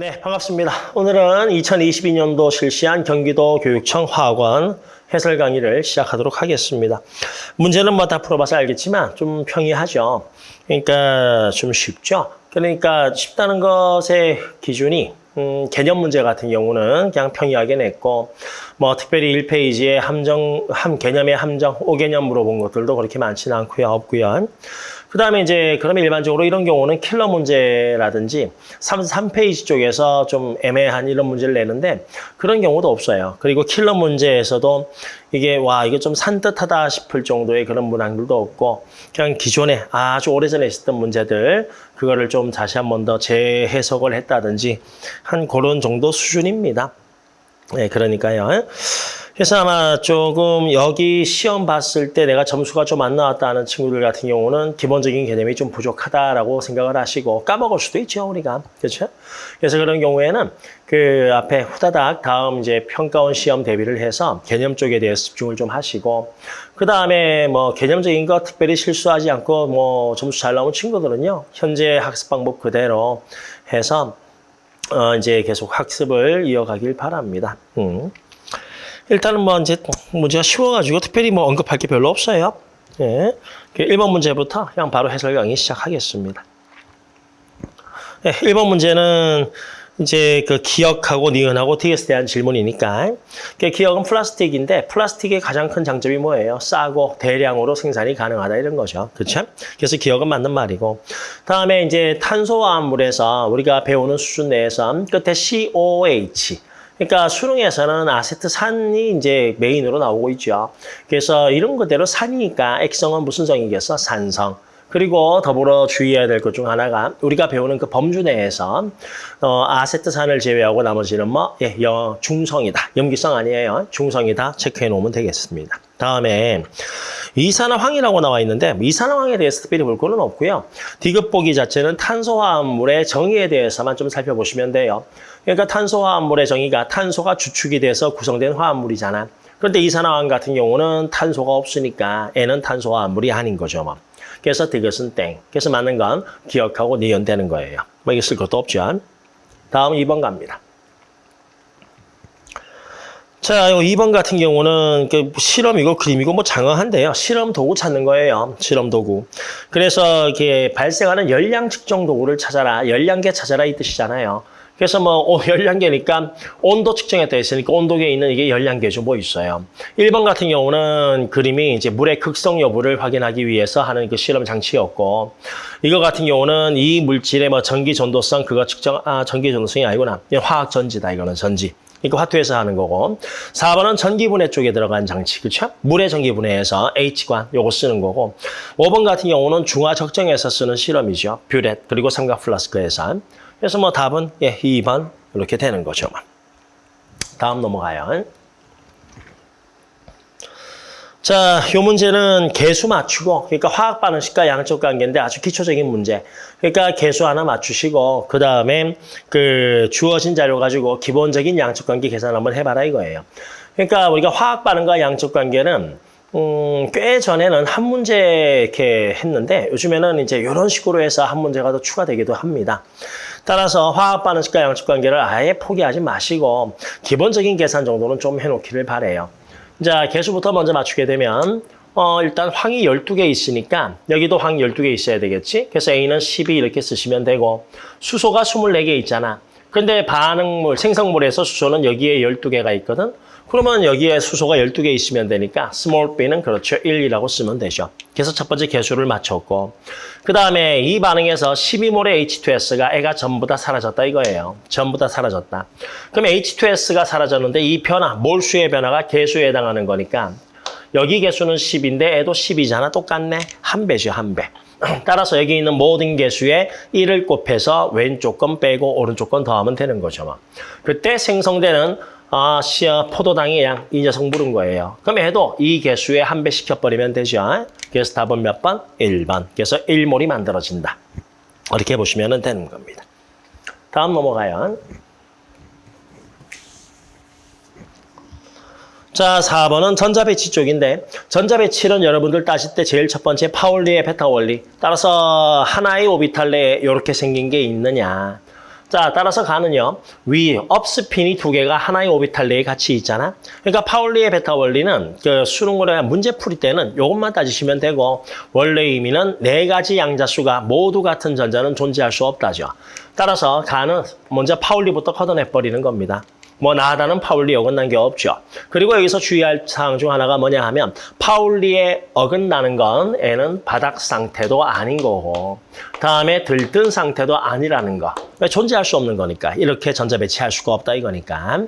네, 반갑습니다. 오늘은 2022년도 실시한 경기도 교육청 화학원 해설 강의를 시작하도록 하겠습니다. 문제는 뭐 다 풀어봐서 알겠지만 좀 평이하죠. 그러니까 좀 쉽죠. 그러니까 쉽다는 것의 기준이 음, 개념 문제 같은 경우는 그냥 평이하게 냈고 뭐 특별히 1페이지에 함정, 함 개념의 함정, 5개념 물어본 것들도 그렇게 많지는 않고요. 없고요. 그 다음에 이제 그러면 일반적으로 이런 경우는 킬러 문제라든지 3, 3페이지 쪽에서 좀 애매한 이런 문제를 내는데 그런 경우도 없어요. 그리고 킬러 문제에서도 이게 와 이게 좀 산뜻하다 싶을 정도의 그런 문항들도 없고 그냥 기존에 아주 오래전에 있었던 문제들 그거를 좀 다시 한 번 더 재해석을 했다든지 한 그런 정도 수준입니다. 네, 그러니까요. 그래서 아마 조금 여기 시험 봤을 때 내가 점수가 좀 안 나왔다는 친구들 같은 경우는 기본적인 개념이 좀 부족하다라고 생각을 하시고 까먹을 수도 있죠, 우리가. 그렇죠? 그래서 그런 경우에는 그 앞에 후다닥 다음 이제 평가원 시험 대비를 해서 개념 쪽에 대해서 집중을 좀 하시고 그 다음에 뭐 개념적인 거 특별히 실수하지 않고 뭐 점수 잘 나온 친구들은요, 현재 학습 방법 그대로 해서 어 이제 계속 학습을 이어가길 바랍니다. 음. 일단은 뭐 이제 문제가 쉬워가지고 특별히 뭐 언급할 게 별로 없어요. 예. 1번 문제부터 그냥 바로 해설 강의 시작하겠습니다. 예, 1번 문제는 이제 그 기억하고 니은하고 TS에 대한 질문이니까 그 기억은 플라스틱인데 플라스틱의 가장 큰 장점이 뭐예요? 싸고 대량으로 생산이 가능하다 이런 거죠. 그렇죠? 그래서 기억은 맞는 말이고 다음에 이제 탄소화합물에서 우리가 배우는 수준 내에서 끝에 COH 그러니까 수능에서는 아세트 산이 이제 메인으로 나오고 있죠. 그래서 이런 그대로 산이니까 액성은 무슨 성이겠어? 산성. 그리고 더불어 주의해야 될 것 중 하나가 우리가 배우는 그 범주 내에서 어, 아세트산을 제외하고 나머지는 뭐 예, 여, 중성이다. 염기성 아니에요. 중성이다. 체크해 놓으면 되겠습니다. 다음에 이산화황이라고 나와 있는데 이산화황에 대해서 특별히 볼 거는 없고요. 디귿 보기 자체는 탄소화합물의 정의에 대해서만 좀 살펴보시면 돼요. 그러니까 탄소화합물의 정의가 탄소가 주축이 돼서 구성된 화합물이잖아. 그런데 이산화황 같은 경우는 탄소가 없으니까 N은 탄소화합물이 아닌 거죠. 뭐. 그래서 디귿은 땡. 그래서 맞는 건 기억하고 니은되는 거예요. 뭐 이게 쓸 것도 없죠. 다음 2번 갑니다. 자, 요 2번 같은 경우는 그 실험이고 그림이고 뭐 장어한데요. 실험 도구 찾는 거예요. 실험 도구. 그래서 이게 발생하는 열량 측정 도구를 찾아라. 열량계 찾아라 이 뜻이잖아요. 그래서 뭐 어, 열량계니까 온도 측정했다 했으니까 온도계에 있는 이게 열량계죠. 뭐 있어요. 1번 같은 경우는 그림이 이제 물의 극성 여부를 확인하기 위해서 하는 그 실험 장치였고 이거 같은 경우는 이 물질의 뭐 전기 전도성 그거 측정 아 전기 전도성이 아니구나. 화학 전지다 이거는 전지. 이거 화투에서 하는 거고 4번은 전기분해 쪽에 들어간 장치 그렇죠? 물의 전기분해에서 H관 요거 쓰는 거고 5번 같은 경우는 중화 적정에서 쓰는 실험이죠. 뷰렛 그리고 삼각 플라스크에서 그래서 뭐 답은 예 2번 이렇게 되는 거죠. 다음 넘어가요. 자, 요 문제는 개수 맞추고, 그러니까 화학 반응식과 양적 관계인데 아주 기초적인 문제. 그러니까 개수 하나 맞추시고, 그 다음에 그 주어진 자료 가지고 기본적인 양적 관계 계산 한번 해봐라 이거예요. 그러니까 우리가 화학 반응과 양적 관계는 음, 꽤 전에는 한 문제 이렇게 했는데 요즘에는 이제 이런 식으로 해서 한 문제가 더 추가되기도 합니다. 따라서 화학 반응식과 양적 관계를 아예 포기하지 마시고 기본적인 계산 정도는 좀 해놓기를 바래요. 자, 개수부터 먼저 맞추게 되면 어, 일단 황이 12개 있으니까 여기도 황이 12개 있어야 되겠지? 그래서 A는 12 이렇게 쓰시면 되고 수소가 24개 있잖아. 근데 반응물, 생성물에서 수소는 여기에 12개가 있거든. 그러면 여기에 수소가 12개 있으면 되니까 small b는 그렇죠. 1이라고 쓰면 되죠. 그래서 첫 번째 개수를 맞췄고 그 다음에 이 반응에서 12몰의 H2S가 애가 전부 다 사라졌다 이거예요. 전부 다 사라졌다. 그럼 H2S가 사라졌는데 이 변화, 몰수의 변화가 개수에 해당하는 거니까 여기 개수는 10인데 애도 10이잖아. 똑같네. 한 배죠. 한 배. 따라서 여기 있는 모든 개수에 1을 곱해서 왼쪽 건 빼고 오른쪽 건 더하면 되는 거죠. 뭐. 그때 생성되는 아, 시어 포도당이 양, 이 녀석 물은 거예요. 그럼 해도 이 개수에 한 배 시켜버리면 되죠. 그래서 답은 몇 번? 1번. 그래서 1몰이 만들어진다. 이렇게 보시면 되는 겁니다. 다음 넘어가요. 자, 4번은 전자배치 쪽인데 전자배치는 여러분들 따실 때 제일 첫 번째 파울리의 베타 원리 따라서 하나의 오비탈 내에 이렇게 생긴 게 있느냐 자, 따라서 가는요. 위, 업스핀이 두 개가 하나의 오비탈 내에 같이 있잖아. 그러니까 파울리의 베타 원리는 그 수능고래 문제 풀이 때는 이것만 따지시면 되고 원래 의미는 네 가지 양자수가 모두 같은 전자는 존재할 수 없다죠. 따라서 가는 먼저 파울리부터 걷어내버리는 겁니다. 뭐 나다는 파울리 어긋난 게 없죠. 그리고 여기서 주의할 사항 중 하나가 뭐냐 하면 파울리에 어긋나는 건 애는 바닥 상태도 아닌 거고 다음에 들뜬 상태도 아니라는 거. 왜 존재할 수 없는 거니까. 이렇게 전자 배치할 수가 없다 이거니까.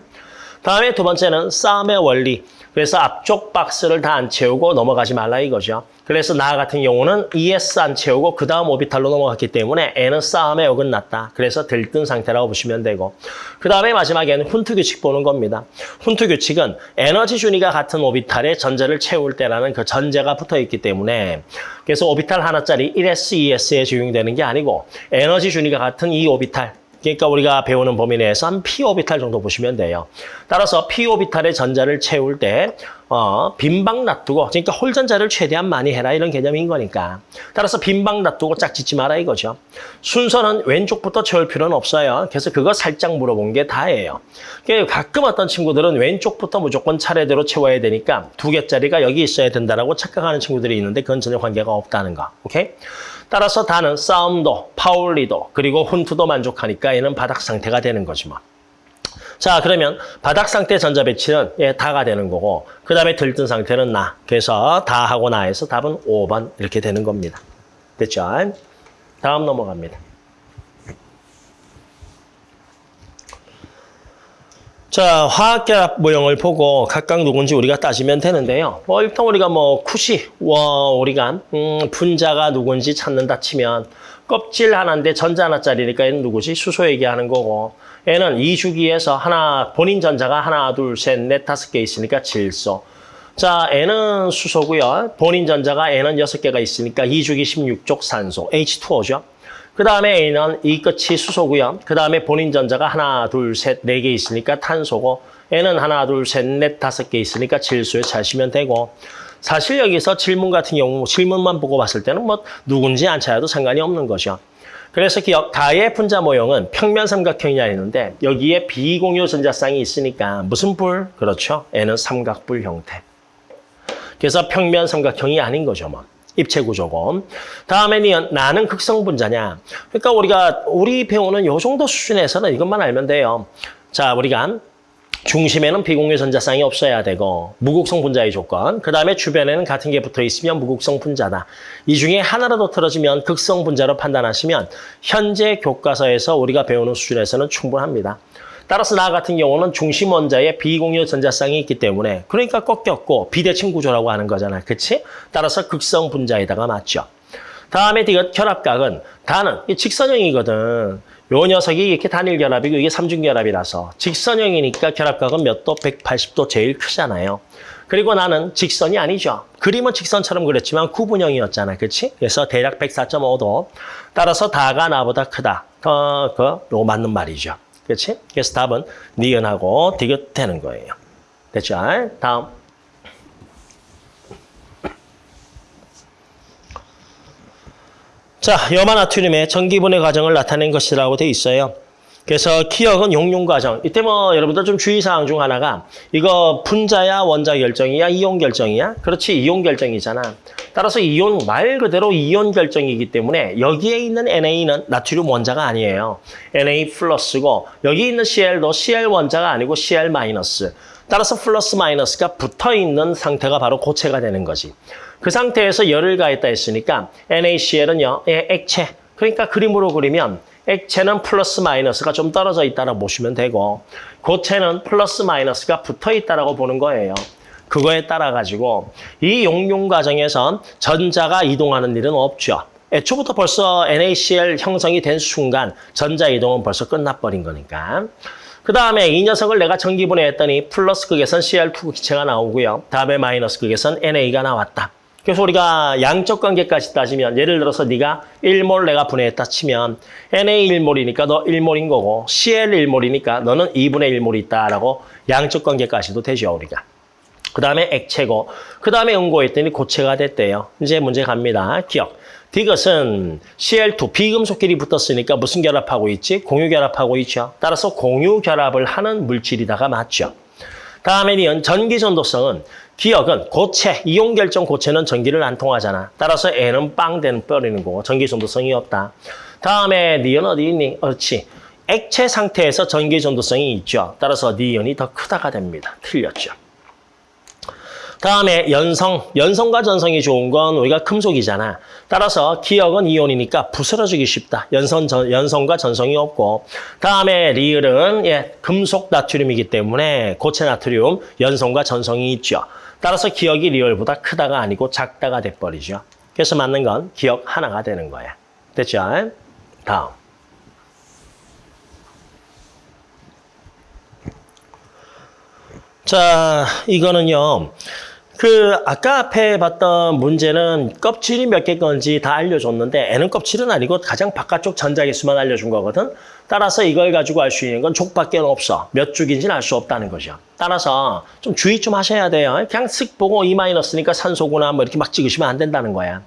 다음에 두 번째는 싸움의 원리. 그래서 앞쪽 박스를 다 안 채우고 넘어가지 말라 이거죠. 그래서 나 같은 경우는 ES 안 채우고 그 다음 오비탈로 넘어갔기 때문에 N은 싸움에 어긋났다. 그래서 들뜬 상태라고 보시면 되고 그 다음에 마지막에는 훈트 규칙 보는 겁니다. 훈트 규칙은 에너지 준위가 같은 오비탈에 전자를 채울 때라는 그 전제가 붙어 있기 때문에 그래서 오비탈 하나짜리 1S, 2S에 적용되는 게 아니고 에너지 준위가 같은 이 오비탈 그러니까 우리가 배우는 범위 내에서 한 p-오비탈 정도 보시면 돼요. 따라서 p-오비탈의 전자를 채울 때 어, 빈방 놔두고 그러니까 홀 전자를 최대한 많이 해라 이런 개념인 거니까. 따라서 빈방 놔두고 짝짓지 마라 이거죠. 순서는 왼쪽부터 채울 필요는 없어요. 그래서 그거 살짝 물어본 게 다예요. 그러니까 가끔 어떤 친구들은 왼쪽부터 무조건 차례대로 채워야 되니까 두 개짜리가 여기 있어야 된다라고 착각하는 친구들이 있는데 그건 전혀 관계가 없다는 거. 오케이? 따라서 다는 싸움도, 파울리도, 그리고 훈투도 만족하니까 얘는 바닥 상태가 되는 거지 뭐. 자, 그러면 바닥 상태 전자 배치는 예, 다가 되는 거고 그 다음에 들뜬 상태는 나. 그래서 다하고 나에서 답은 5번 이렇게 되는 겁니다. 됐죠? 다음 넘어갑니다. 자, 화학결합 모형을 보고 각각 누군지 우리가 따지면 되는데요. 뭐 일단 우리가 뭐 쿠시, 와, 우리가 음, 분자가 누군지 찾는다 치면 껍질 하나인데 전자 하나짜리니까 얘는 누구지? 수소 얘기하는 거고 얘는 이 주기에서 하나 본인 전자가 하나, 둘, 셋, 넷, 다섯 개 있으니까 질소. 자, N은 수소고요. 본인 전자가 N은 여섯 개가 있으니까 이 주기 16족 산소, H2O죠. 그 다음에 A는 이 끝이 수소고요. 그 다음에 본인 전자가 하나, 둘, 셋, 네 개 있으니까 탄소고 N은 하나, 둘, 셋, 넷, 다섯 개 있으니까 질소에 차시면 되고 사실 여기서 질문 같은 경우 질문만 보고 봤을 때는 뭐 누군지 안 찾아도 상관이 없는 거죠. 그래서 기억, 가의 분자 모형은 평면 삼각형이냐 했는데 여기에 비공유 전자쌍이 있으니까 무슨 불? 그렇죠. N은 삼각불 형태. 그래서 평면 삼각형이 아닌 거죠. 뭐. 입체 구조고. 다음에는 나는 극성 분자냐. 그러니까 우리가 우리 배우는 요 정도 수준에서는 이것만 알면 돼요. 자, 우리가 중심에는 비공유 전자쌍이 없어야 되고 무극성 분자의 조건. 그 다음에 주변에는 같은 게 붙어 있으면 무극성 분자다. 이 중에 하나라도 틀어지면 극성 분자로 판단하시면 현재 교과서에서 우리가 배우는 수준에서는 충분합니다. 따라서 나 같은 경우는 중심 원자에 비공유 전자쌍이 있기 때문에 그러니까 꺾였고 비대칭 구조라고 하는 거잖아. 그치? 따라서 극성 분자에다가 맞죠. 다음에 이거 결합각은 이 직선형이거든. 요 녀석이 이렇게 단일 결합이고 이게 삼중 결합이라서 직선형이니까 결합각은 몇 도? 180도 제일 크잖아요. 그리고 나는 직선이 아니죠. 그림은 직선처럼 그렸지만 구분형이었잖아. 그렇지? 그래서 대략 104.5도. 따라서 다가 나보다 크다. 어, 그, 요 맞는 말이죠. 그렇지? 그래서 답은 니은하고 디귿 되는 거예요. 됐죠? 다음. 자, 염화나트륨의 전기분해 과정을 나타낸 것이라고 돼 있어요. 그래서 기억은 용융 과정. 이때 뭐 여러분들 좀 주의사항 중 하나가 이거 분자야 원자 결정이야 이온 결정이야? 그렇지 이온 결정이잖아. 따라서 이온 말 그대로 이온 결정이기 때문에 여기에 있는 NA는 나트륨 원자가 아니에요. NA 플러스고 여기 있는 CL도 CL 원자가 아니고 CL 마이너스. 따라서 플러스 마이너스가 붙어 있는 상태가 바로 고체가 되는 거지. 그 상태에서 열을 가했다 했으니까 NaCl은요, 예, 액체. 그러니까 그림으로 그리면 액체는 플러스 마이너스가 좀 떨어져 있다고 보시면 되고 고체는 플러스 마이너스가 붙어 있다고 보는 거예요. 그거에 따라 가지고 이 용융 과정에선 전자가 이동하는 일은 없죠. 애초부터 벌써 NaCl 형성이 된 순간 전자 이동은 벌써 끝나버린 거니까. 그 다음에 이 녀석을 내가 전기분해했더니 플러스 극에선 Cl2 기체가 나오고요. 다음에 마이너스 극에선 NA가 나왔다. 그래서 우리가 양적 관계까지 따지면 예를 들어서 네가 1몰 내가 분해했다 치면 NA 1몰이니까 너 1몰인 거고 CL 1몰이니까 너는 2분의 1몰이 있다라고 양적 관계까지도 되죠 우리가. 그 다음에 액체고 그 다음에 응고했더니 고체가 됐대요. 이제 문제 갑니다. 기억. 디귿은 Cl2 비금속끼리 붙었으니까 무슨 결합하고 있지? 공유 결합하고 있죠. 따라서 공유 결합을 하는 물질이다가 맞죠. 다음에 니은 전기 전도성은 기억은 고체, 이온 결정 고체는 전기를 안 통하잖아. 따라서 N은 빵 되는 버리는 거고 전기 전도성이 없다. 다음에 니은 어디 있니? 그렇지. 액체 상태에서 전기 전도성이 있죠. 따라서 니은이 더 크다가 됩니다. 틀렸죠. 다음에 연성, 연성과 전성이 좋은 건 우리가 금속이잖아. 따라서 기억은 이온이니까 부스러지기 쉽다. 연성, 전, 연성과 전성이 없고. 다음에 리을은 예, 금속 나트륨이기 때문에 고체 나트륨, 연성과 전성이 있죠. 따라서 기억이 리을보다 크다가 아니고 작다가 돼버리죠. 그래서 맞는 건 기억 하나가 되는 거야. 됐죠? 다음. 자, 이거는요. 그 아까 앞에 봤던 문제는 껍질이 몇 개 건지 다 알려줬는데 N은 껍질은 아니고 가장 바깥쪽 전자기수만 알려준 거거든. 따라서 이걸 가지고 알 수 있는 건 족밖에 없어. 몇 죽인지는 알 수 없다는 거죠. 따라서 좀 주의 좀 하셔야 돼요. 그냥 쓱 보고 E 마이너스니까 산소구나 뭐 이렇게 막 찍으시면 안 된다는 거야.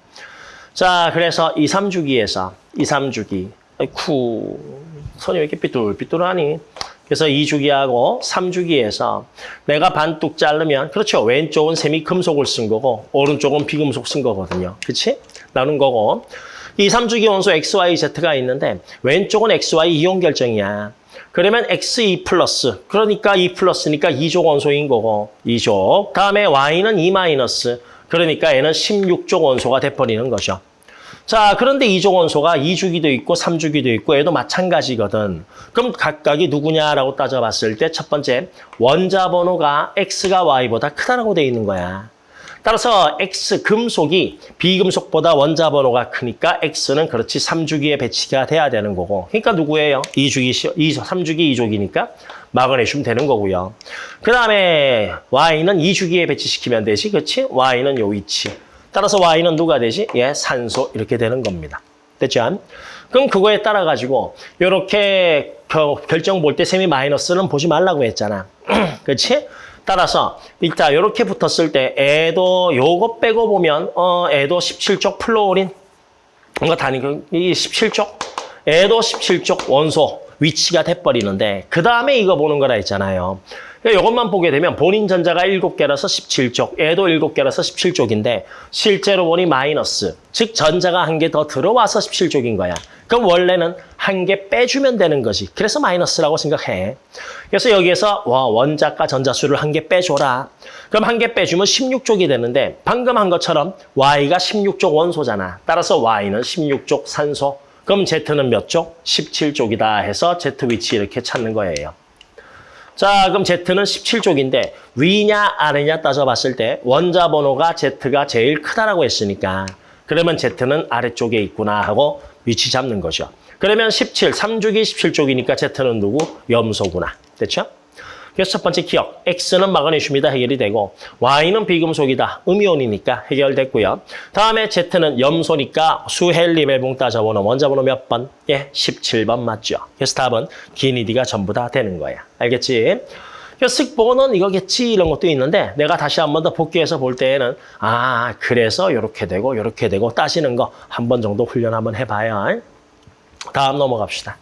자, 그래서 2, 3주기에서 2, 3주기. 아이쿠, 손이 왜 이렇게 삐뚤삐뚤하니? 그래서 2주기하고 3주기에서 내가 반뚝 자르면 그렇죠. 왼쪽은 세미 금속을 쓴 거고 오른쪽은 비금속 쓴 거거든요. 그렇지? 나눈 거고. 이 3주기 원소 XYZ가 있는데 왼쪽은 XY 이온 결정이야. 그러면 XE 플러스 그러니까 E 플러스니까 2족 원소인 거고 2족. 다음에 Y는 E 마이너스 그러니까 얘는 16족 원소가 돼버리는 거죠. 자, 그런데 이족 원소가 2주기도 있고 3주기도 있고 얘도 마찬가지거든. 그럼 각각이 누구냐라고 따져봤을 때 첫 번째 원자 번호가 X가 Y보다 크다라고 돼 있는 거야. 따라서 X 금속이 비금속보다 원자 번호가 크니까 X는 그렇지 3주기에 배치가 돼야 되는 거고. 그러니까 누구예요? 2주기, 2, 3주기 2족이니까 마그네슘 되는 거고요. 그 다음에 Y는 2주기에 배치시키면 되지. 그렇지? Y는 요 위치. 따라서 Y는 누가 되지? 예, 산소 이렇게 되는 겁니다. 됐죠? 그럼 그거에 따라 가지고 이렇게 결정 볼 때 세미 마이너스는 보지 말라고 했잖아. 그렇지? 따라서 이따 이렇게 붙었을 때 애도 요거 빼고 보면 어 애도 17쪽 플로린 뭔가 다니고 이 17쪽 애도 17쪽 원소 위치가 돼버리는데 그 다음에 이거 보는 거라 했잖아요. 이것만 보게 되면 본인 전자가 7개라서 17쪽, 얘도 7개라서 17쪽인데 실제로 보니 마이너스, 즉 전자가 한 개 더 들어와서 17쪽인 거야. 그럼 원래는 한 개 빼주면 되는 거지. 그래서 마이너스라고 생각해. 그래서 여기에서 와 원자가 전자수를 한 개 빼줘라. 그럼 한 개 빼주면 16쪽이 되는데 방금 한 것처럼 Y가 16쪽 원소잖아. 따라서 Y는 16쪽 산소. 그럼 Z는 몇 쪽? 17쪽이다 해서 Z 위치 이렇게 찾는 거예요. 자, 그럼 Z는 17쪽인데 위냐 아래냐 따져봤을 때 원자 번호가 Z가 제일 크다라고 했으니까 그러면 Z는 아래쪽에 있구나 하고 위치 잡는 거죠. 그러면 17, 3주기 17쪽이니까 Z는 누구? 염소구나. 됐죠? 첫 번째 기억, X는 마그네슘이다 해결이 되고 Y는 비금속이다, 음이온이니까 해결됐고요. 다음에 Z는 염소니까 수헬리 멜봉 따져보는 원자번호 몇 번? 예, 17번 맞죠. 그래서 답은 기니디가 전부 다 되는 거야. 알겠지? 쓱보는 이거겠지 이런 것도 있는데 내가 다시 한 번 더 복귀해서 볼 때에는 아 그래서 이렇게 되고 이렇게 되고 따지는 거 한 번 정도 훈련 한번 해봐요. 다음 넘어갑시다.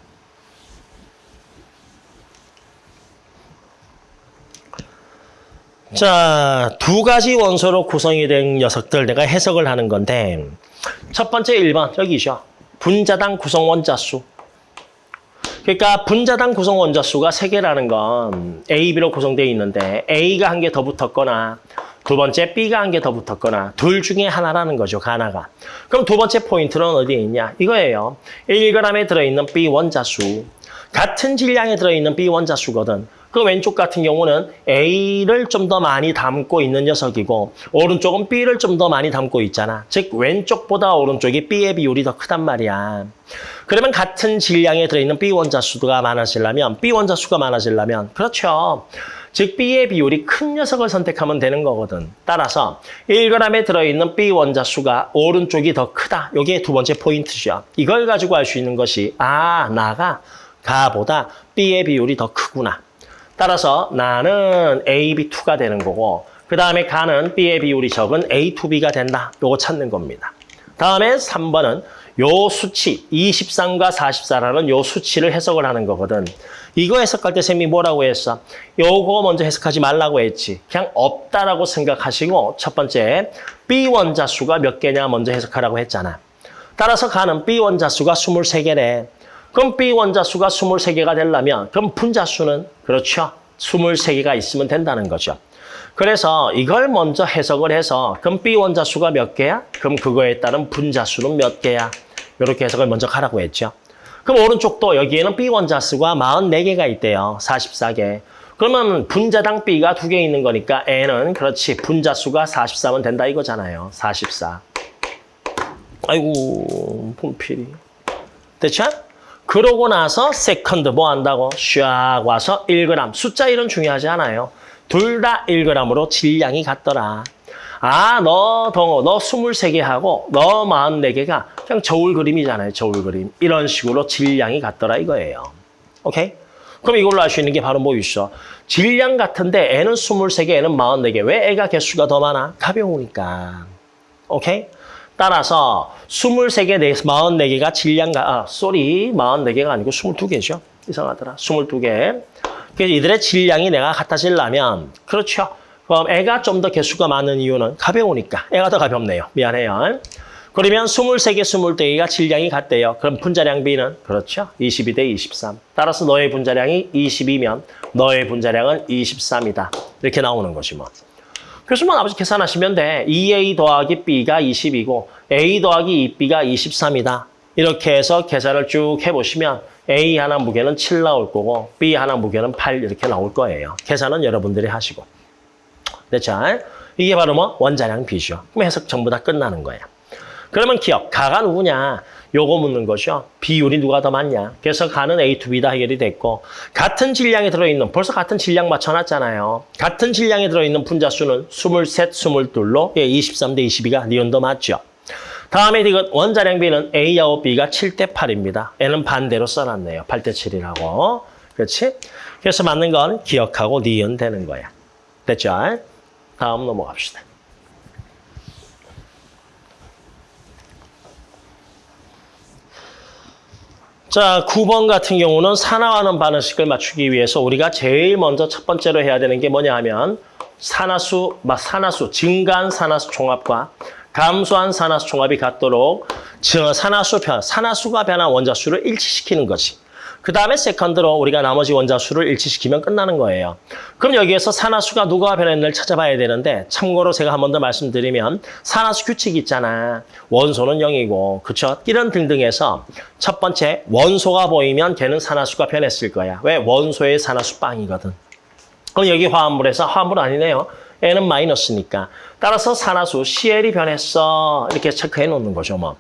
자, 두 가지 원소로 구성이 된 녀석들 내가 해석을 하는 건데 첫 번째 1번 여기죠. 분자당 구성 원자수. 그러니까 분자당 구성 원자수가 세개라는건 A, B로 구성되어 있는데 A가 한 개 더 붙었거나 두 번째 B가 한 개 더 붙었거나 둘 중에 하나라는 거죠, 하나가. 그럼 두 번째 포인트는 어디에 있냐? 이거예요. 1g에 들어있는 B 원자수. 같은 질량에 들어있는 B 원자수거든. 그 왼쪽 같은 경우는 A를 좀 더 많이 담고 있는 녀석이고 오른쪽은 B를 좀 더 많이 담고 있잖아. 즉 왼쪽보다 오른쪽이 B의 비율이 더 크단 말이야. 그러면 같은 질량에 들어있는 B 원자수가 많아지려면 B 원자수가 많아지려면 그렇죠. 즉 B의 비율이 큰 녀석을 선택하면 되는 거거든. 따라서 1g에 들어있는 B 원자수가 오른쪽이 더 크다. 이게 두 번째 포인트죠. 이걸 가지고 알 수 있는 것이 아 나가 가보다 B의 비율이 더 크구나. 따라서 나는 AB2가 되는 거고 그 다음에 가는 B의 비율이 적은 A2B가 된다. 요거 찾는 겁니다. 다음에 3번은 요 수치 23과 44라는 요 수치를 해석을 하는 거거든. 이거 해석할 때 쌤이 뭐라고 했어? 요거 먼저 해석하지 말라고 했지. 그냥 없다라고 생각하시고 첫 번째 B 원자수가 몇 개냐 먼저 해석하라고 했잖아. 따라서 가는 B 원자수가 23개래. 그럼 B 원자 수가 23개가 되려면 그럼 분자 수는 그렇죠. 23개가 있으면 된다는 거죠. 그래서 이걸 먼저 해석을 해서 그럼 B 원자 수가 몇 개야? 그럼 그거에 따른 분자 수는 몇 개야? 이렇게 해석을 먼저 하라고 했죠. 그럼 오른쪽도 여기에는 B 원자 수가 44개가 있대요. 44개. 그러면 분자당 B가 두 개 있는 거니까 N은 그렇지 분자 수가 44면 된다 이거잖아요. 44. 아이고 분필이. 됐죠? 그러고 나서 second 뭐 한다고? 샥 와서 1g. 숫자 1은 중요하지 않아요. 둘 다 1g으로 질량이 같더라. 아, 너 등호, 너 23개 하고 너 44개가 그냥 저울 그림이잖아요. 저울 그림. 이런 식으로 질량이 같더라 이거예요. 오케이? 그럼 이걸로 알 수 있는 게 바로 뭐 있어? 질량 같은데 얘는 23개, 얘는 44개. 왜 얘가 개수가 더 많아? 가벼우니까. 오케이? 따라서 23개, 44개가 질량가, 아, sorry, 44개가 아니고 22개죠. 이상하더라. 22개. 그래서 이들의 질량이 내가 같아지려면, 그렇죠. 그럼 애가 좀 더 개수가 많은 이유는 가벼우니까. 애가 더 가볍네요. 미안해요. 그러면 23개, 24개가 질량이 같대요. 그럼 분자량 B는? 그렇죠. 22 대 23. 따라서 너의 분자량이 22면 너의 분자량은 23이다. 이렇게 나오는 거지 뭐. 그래서 뭐 아버지 계산하시면 돼. 2A 더하기 B가 20이고 A 더하기 2B가 23이다. 이렇게 해서 계산을 쭉 해보시면 A 하나 무게는 7 나올 거고 B 하나 무게는 8 이렇게 나올 거예요. 계산은 여러분들이 하시고. 됐죠? 이게 바로 뭐 원자량 B죠. 그럼 해석 전부 다 끝나는 거예요. 그러면 기억, 가가 누구냐? 요거 묻는 거죠. 비율이 누가 더 많냐? 그래서 가는 A to B다 해결이 됐고 같은 질량에 들어있는, 벌써 같은 질량 맞춰놨잖아요. 같은 질량에 들어있는 분자수는 23, 22로 예, 23 대 22가 니온도 맞죠. 다음에 이거 원자량 B는 A하고 B가 7 대 8입니다. N은 반대로 써놨네요. 8 대 7이라고. 그렇지? 그래서 맞는 건 기억하고 니은 되는 거야. 됐죠? 다음 넘어갑시다. 자, 9번 같은 경우는 산화하는 반응식을 맞추기 위해서 우리가 제일 먼저 첫 번째로 해야 되는 게 뭐냐 하면 산화수, 산화수, 증가한 산화수 총합과 감소한 산화수 총합이 같도록 산화수 변, 산화수가 변한 원자수를 일치시키는 거지. 그 다음에 세컨드로 우리가 나머지 원자 수를 일치시키면 끝나는 거예요. 그럼 여기에서 산화수가 누가 변했는지를 찾아봐야 되는데 참고로 제가 한 번 더 말씀드리면 산화수 규칙 있잖아. 원소는 0이고 그쵸? 이런 등등해서 첫 번째 원소가 보이면 걔는 산화수가 변했을 거야. 왜? 원소의 산화수 빵이거든. 그럼 여기 화합물에서 화합물 아니네요. N은 마이너스니까. 따라서 산화수 CL이 변했어. 이렇게 체크해 놓는 거죠. 뭐.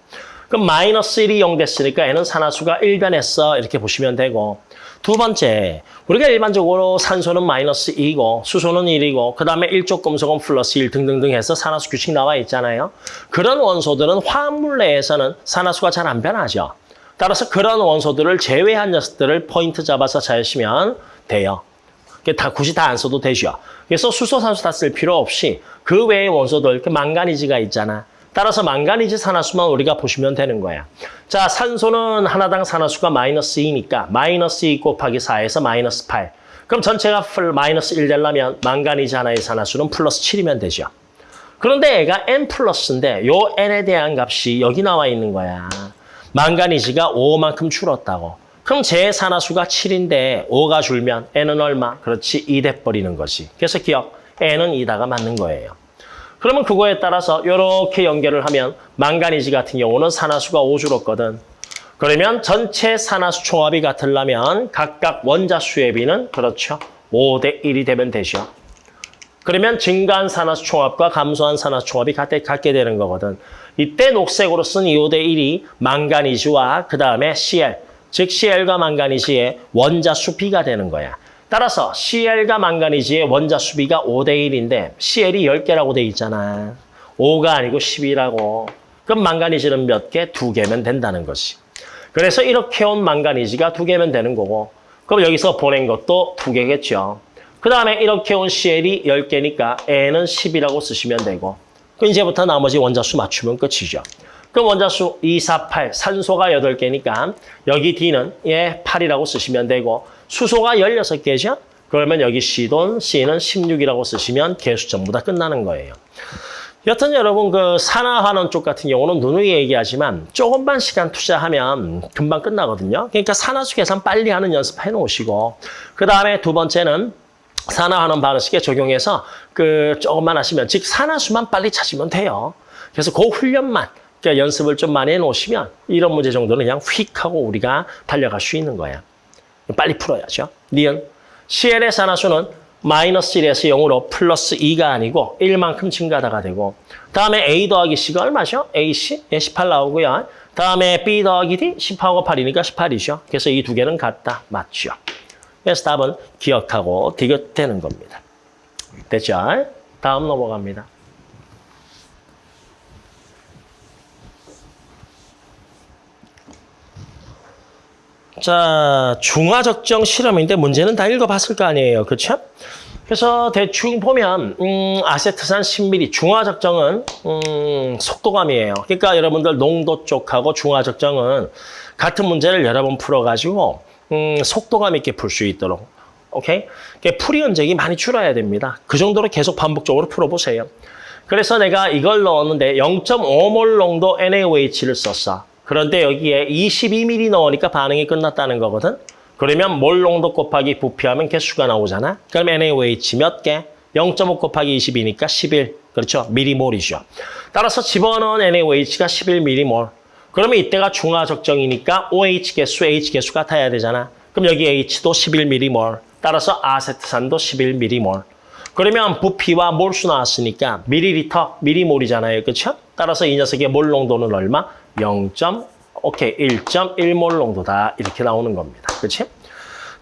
그럼 마이너스 1이 0 됐으니까 N은 산화수가 1 변했어. 이렇게 보시면 되고. 두 번째, 우리가 일반적으로 산소는 마이너스 2고 수소는 1이고 그 다음에 일족 금속은 플러스 1 등등등 해서 산화수 규칙 나와 있잖아요. 그런 원소들은 화합물 내에서는 산화수가 잘 안 변하죠. 따라서 그런 원소들을 제외한 녀석들을 포인트 잡아서 잘시면 돼요. 다 굳이 다 안 써도 되죠. 그래서 수소, 산소 다 쓸 필요 없이 그 외의 원소들, 그 망가니즈가 있잖아. 따라서 망가니즈 산화수만 우리가 보시면 되는 거야. 자, 산소는 하나당 산화수가 마이너스 2니까 마이너스 2 곱하기 4에서 마이너스 8. 그럼 전체가 마이너스 1 되려면 망가니즈 하나의 산화수는 플러스 7이면 되죠. 그런데 얘가 n 플러스인데 요 n에 대한 값이 여기 나와 있는 거야. 망가니즈가 5만큼 줄었다고. 그럼 제 산화수가 7인데 5가 줄면 n은 얼마? 그렇지, 2 돼버리는 거지. 그래서 기억, n은 2다가 맞는 거예요. 그러면 그거에 따라서 이렇게 연결을 하면 망가니즈 같은 경우는 산화수가 5 줄었거든. 그러면 전체 산화수 총합이 같으려면 각각 원자수의 비는 그렇죠. 5대 1이 되면 되죠. 그러면 증가한 산화수 총합과 감소한 산화수 총합이 같게 되는 거거든. 이때 녹색으로 쓴 2대 1이 망가니즈와 그 다음에 Cl, 즉 Cl과 망가니즈의 원자수 비가 되는 거야. 따라서 Cl과 망가니즈의 원자 수비가 5대 1인데 Cl이 10개라고 돼 있잖아. 5가 아니고 10이라고. 그럼 망가니즈는 몇 개? 2개면 된다는 것이. 그래서 이렇게 온 망가니즈가 2개면 되는 거고 그럼 여기서 보낸 것도 2개겠죠. 그 다음에 이렇게 온 Cl이 10개니까 N은 10이라고 쓰시면 되고 그럼 이제부터 나머지 원자수 맞추면 끝이죠. 그럼 원자수 2, 4, 8, 산소가 8개니까 여기 D는 예 8이라고 쓰시면 되고 수소가 16개죠? 그러면 여기 C돈 C는 16이라고 쓰시면 개수 전부 다 끝나는 거예요. 여튼 여러분 그 산화환원 쪽 같은 경우는 누누이 얘기하지만 조금만 시간 투자하면 금방 끝나거든요. 그러니까 산화수 계산 빨리 하는 연습 해 놓으시고 그 다음에 두 번째는 산화환원 반응식에 적용해서 그 조금만 하시면 즉 산화수만 빨리 찾으면 돼요. 그래서 그 훈련만 그러니까 연습을 좀 많이 해 놓으시면 이런 문제 정도는 그냥 휙 하고 우리가 달려갈 수 있는 거야. 빨리 풀어야죠. 니은 CL의 산화수는 마이너스 1에서 0으로 플러스 2가 아니고 1만큼 증가하다가 되고 다음에 A 더하기 C가 얼마죠? AC? 예, 18 나오고요. 다음에 B 더하기 D? 10하고 8이니까 18이죠. 그래서 이 두 개는 같다. 맞죠? 그래서 답은 기억하고 D가 되는 겁니다. 됐죠? 다음 넘어갑니다. 자, 중화적정 실험인데 문제는 다 읽어봤을 거 아니에요. 그렇죠? 그래서 대충 보면 음, 아세트산 10ml 중화적정은 음, 속도감이에요. 그러니까 여러분들 농도 쪽하고 중화적정은 같은 문제를 여러 번 풀어가지고 음, 속도감 있게 풀 수 있도록 오케이? 그러니까 풀이 흔적이 많이 줄어야 됩니다. 그 정도로 계속 반복적으로 풀어보세요. 그래서 내가 이걸 넣었는데 0.5몰 농도 NaOH를 썼어. 그런데 여기에 22ml 넣으니까 반응이 끝났다는 거거든. 그러면 몰 농도 곱하기 부피하면 개수가 나오잖아. 그럼 NaOH 몇 개? 0.5 곱하기 22니까 11. 그렇죠? 미리몰이죠. 따라서 집어넣은 NaOH가 11m몰. 그러면 이때가 중화 적정이니까 OH 개수, H 개수 같아야 되잖아. 그럼 여기 H도 11m몰. 따라서 아세트산도 11m몰. 그러면 부피와 몰수 나왔으니까 미리리터, 미리몰이잖아요. 그렇죠? 따라서 이 녀석의 몰 농도는 얼마? 0. 오케이 1.1몰 농도다 이렇게 나오는 겁니다. 그렇지?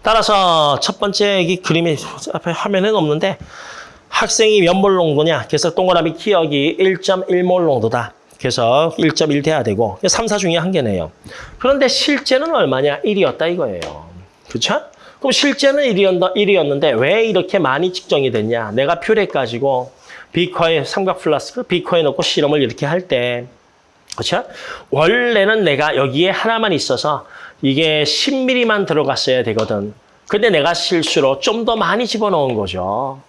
따라서 첫 번째 이 그림이 앞에 화면에는 없는데 학생이 몇 몰 농도냐? 그래서 동그라미 기역이 1.1몰 농도다. 그래서 1.1 돼야 되고 3, 4 중에 한 개네요. 그런데 실제는 얼마냐? 1이었다 이거예요. 그렇죠? 그럼 실제는 1이었는데 왜 이렇게 많이 측정이 됐냐? 내가 뷰렛 가지고 비커에 삼각 플라스크 비커에 넣고 실험을 이렇게 할 때 그렇죠? 원래는 내가 여기에 하나만 있어서 이게 10mm만 들어갔어야 되거든. 근데 내가 실수로 좀 더 많이 집어넣은 거죠.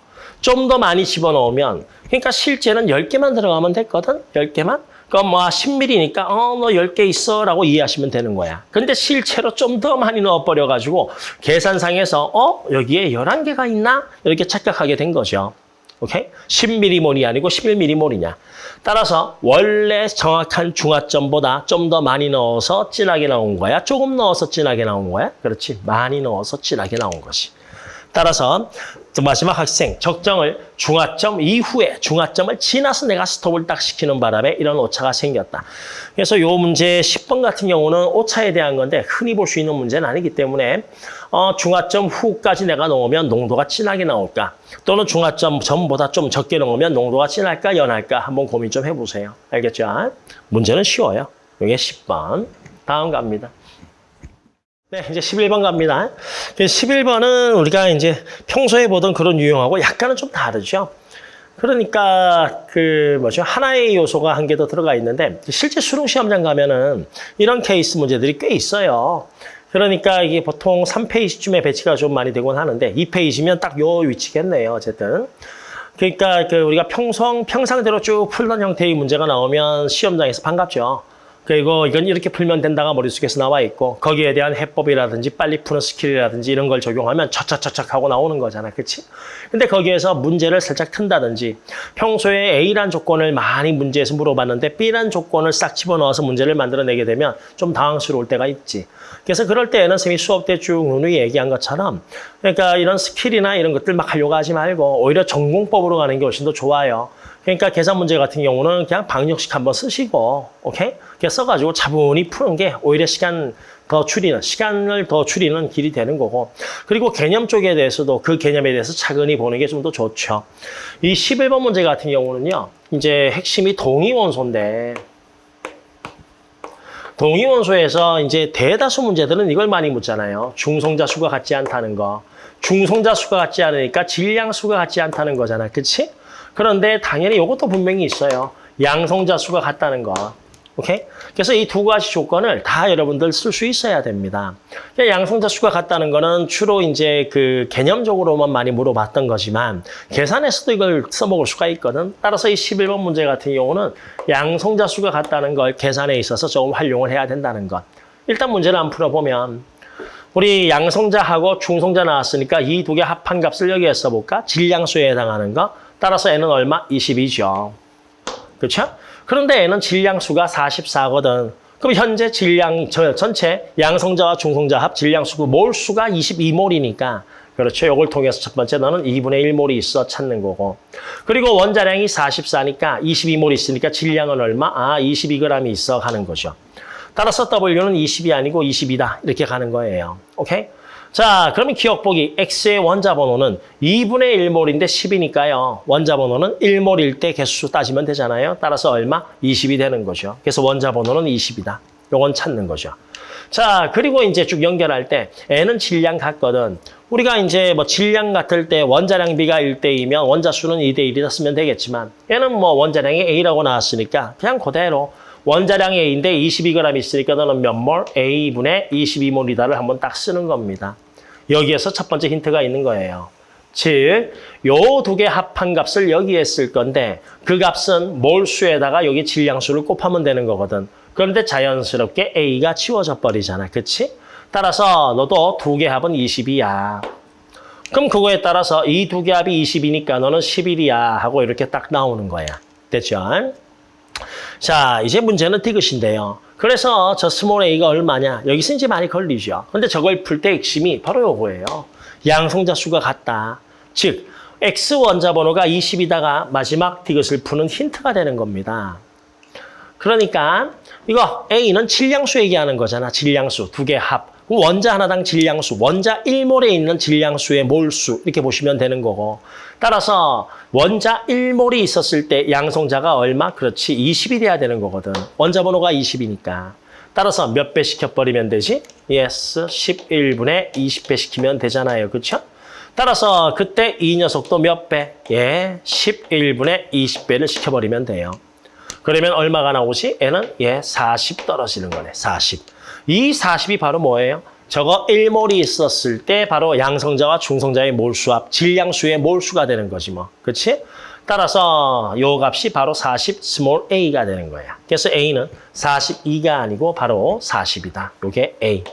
좀 더 많이 집어넣으면 그러니까 실제는 10개만 들어가면 됐거든. 10개만. 그럼 뭐 10mm니까 어 너 10개 있어 라고 이해하시면 되는 거야. 근데 실제로 좀 더 많이 넣어버려 가지고 계산상에서 어 여기에 11개가 있나? 이렇게 착각하게 된 거죠. 오케이? 10mm몰이 아니고 11mm몰이냐. 따라서 원래 정확한 중화점보다 좀 더 많이 넣어서 진하게 나온 거야? 조금 넣어서 진하게 나온 거야? 그렇지. 많이 넣어서 진하게 나온 것이. 따라서 마지막 학생 적정을 중화점 이후에 중화점을 지나서 내가 스톱을 딱 시키는 바람에 이런 오차가 생겼다. 그래서 요 문제 10번 같은 경우는 오차에 대한 건데 흔히 볼 수 있는 문제는 아니기 때문에 어, 중화점 후까지 내가 넣으면 농도가 진하게 나올까? 또는 중화점 전보다 좀 적게 넣으면 농도가 진할까 연할까? 한번 고민 좀 해보세요. 알겠죠? 문제는 쉬워요. 이게 10번. 다음 갑니다. 네, 이제 11번 갑니다. 11번은 우리가 이제 평소에 보던 그런 유형하고 약간은 좀 다르죠. 그러니까 그 뭐죠 하나의 요소가 한 개 더 들어가 있는데 실제 수능 시험장 가면은 이런 케이스 문제들이 꽤 있어요. 그러니까 이게 보통 3페이지쯤에 배치가 좀 많이 되곤 하는데 2페이지면 딱 요 위치겠네요. 어쨌든. 그러니까 그 우리가 평성 평상대로 쭉 풀던 형태의 문제가 나오면 시험장에서 반갑죠. 그리고 이건 이렇게 풀면 된다가 머릿속에서 나와 있고 거기에 대한 해법이라든지 빨리 푸는 skill이라든지 이런 걸 적용하면 차차차착 하고 나오는 거잖아. 그치? 근데 거기에서 문제를 살짝 튼다든지 평소에 A란 조건을 많이 문제에서 물어봤는데 B란 조건을 싹 집어넣어서 문제를 만들어내게 되면 좀 당황스러울 때가 있지. 그래서 그럴 때에는 선생님이 수업 때 쭉 누누이 얘기한 것처럼 그러니까 이런 skill이나 이런 것들 막 하려고 하지 말고 오히려 정공법으로 가는 게 훨씬 더 좋아요. 그러니까 계산 문제 같은 경우는 그냥 방역식 한번 쓰시고, 오케이? 써가지고 차분히 푸는 게 오히려 시간 더 줄이는, 시간을 더 줄이는 길이 되는 거고. 그리고 개념 쪽에 대해서도 그 개념에 대해서 차근히 보는 게 좀 더 좋죠. 이 11번 문제 같은 경우는요, 이제 핵심이 동위원소인데, 동위원소에서 이제 대다수 문제들은 이걸 많이 묻잖아요. 중성자 수가 같지 않다는 거. 중성자 수가 같지 않으니까 질량 수가 같지 않다는 거잖아. 그치? 그런데 당연히 이것도 분명히 있어요. 양성자 수가 같다는 거. 오케이? 그래서 이 두 가지 조건을 다 여러분들 쓸 수 있어야 됩니다. 양성자 수가 같다는 거는 주로 이제 그 개념적으로만 많이 물어봤던 거지만 계산에서도 이걸 써먹을 수가 있거든. 따라서 이 11번 문제 같은 경우는 양성자 수가 같다는 걸 계산에 있어서 조금 활용을 해야 된다는 것. 일단 문제를 한번 풀어보면 우리 양성자하고 중성자 나왔으니까 이 두 개 합한 값을 여기에 써볼까? 질량수에 해당하는 거. 따라서 n은 얼마? 22죠. 그렇죠? 그런데 얘는 질량수가 44거든. 그럼 현재 질량 저 전체 양성자와 중성자 합 질량수고 몰수가 22몰이니까 그렇죠. 이걸 통해서 첫 번째 너는 2분의 1몰이 있어 찾는 거고. 그리고 원자량이 44니까 22몰 있으니까 질량은 얼마? 아, 22g이 있어 가는 거죠. 따라서 W는 20이 아니고 22다. 이렇게 가는 거예요. 오케이? 자, 그러면 기억보기 X의 원자 번호는 2분의 1몰인데 10이니까요. 원자 번호는 1몰일 때 개수 따지면 되잖아요. 따라서 얼마? 20이 되는 거죠. 그래서 원자 번호는 20이다. 요건 찾는 거죠. 자, 그리고 이제 쭉 연결할 때 N은 질량 같거든. 우리가 이제 뭐 질량 같을 때 원자량 B가 1대2면 원자 수는 2대1이다 쓰면 되겠지만 얘는 뭐 원자량이 A라고 나왔으니까 그냥 그대로 원자량이 A인데 22g 있으니까 너는 몇 몰? A분의 22몰이다를 한번 딱 쓰는 겁니다. 여기에서 첫 번째 힌트가 있는 거예요. 즉, 요 두 개 합한 값을 여기에 쓸 건데 그 값은 몰수에다가 여기 질량수를 곱하면 되는 거거든. 그런데 자연스럽게 A가 지워져 버리잖아. 그치? 따라서 너도 두 개 합은 20이야. 그럼 그거에 따라서 이 두 개 합이 20이니까 너는 11이야 하고 이렇게 딱 나오는 거야. 됐죠? 자, 이제 문제는 디귿인데요. 그래서 저 small a가 얼마냐? 여기서 이제 많이 걸리죠. 근데 저걸 풀 때 핵심이 바로 요거예요. 양성자 수가 같다. 즉, x 원자 번호가 20이다가 마지막 디귿을 푸는 힌트가 되는 겁니다. 그러니까 이거 a는 질량수 얘기하는 거잖아. 질량수 두 개 합. 원자 하나당 질량수, 원자 1몰에 있는 질량수의 몰수 이렇게 보시면 되는 거고 따라서 원자 1몰이 있었을 때 양성자가 얼마? 그렇지 20이 돼야 되는 거거든. 원자 번호가 20이니까. 따라서 몇 배 시켜버리면 되지? yes, 11분의 20배 시키면 되잖아요. 그렇죠? 따라서 그때 이 녀석도 몇 배? 예, 11분의 20배를 시켜버리면 돼요. 그러면 얼마가 나오지? 얘는 예, 40 떨어지는 거네. 40. 이 40이 바로 뭐예요? 저거 1몰이 있었을 때 바로 양성자와 중성자의 몰수합, 질량수의 몰수가 되는 거지 뭐. 그렇지? 따라서 요 값이 바로 40 small a가 되는 거야. 그래서 a는 42가 아니고 바로 40이다. 요게 a.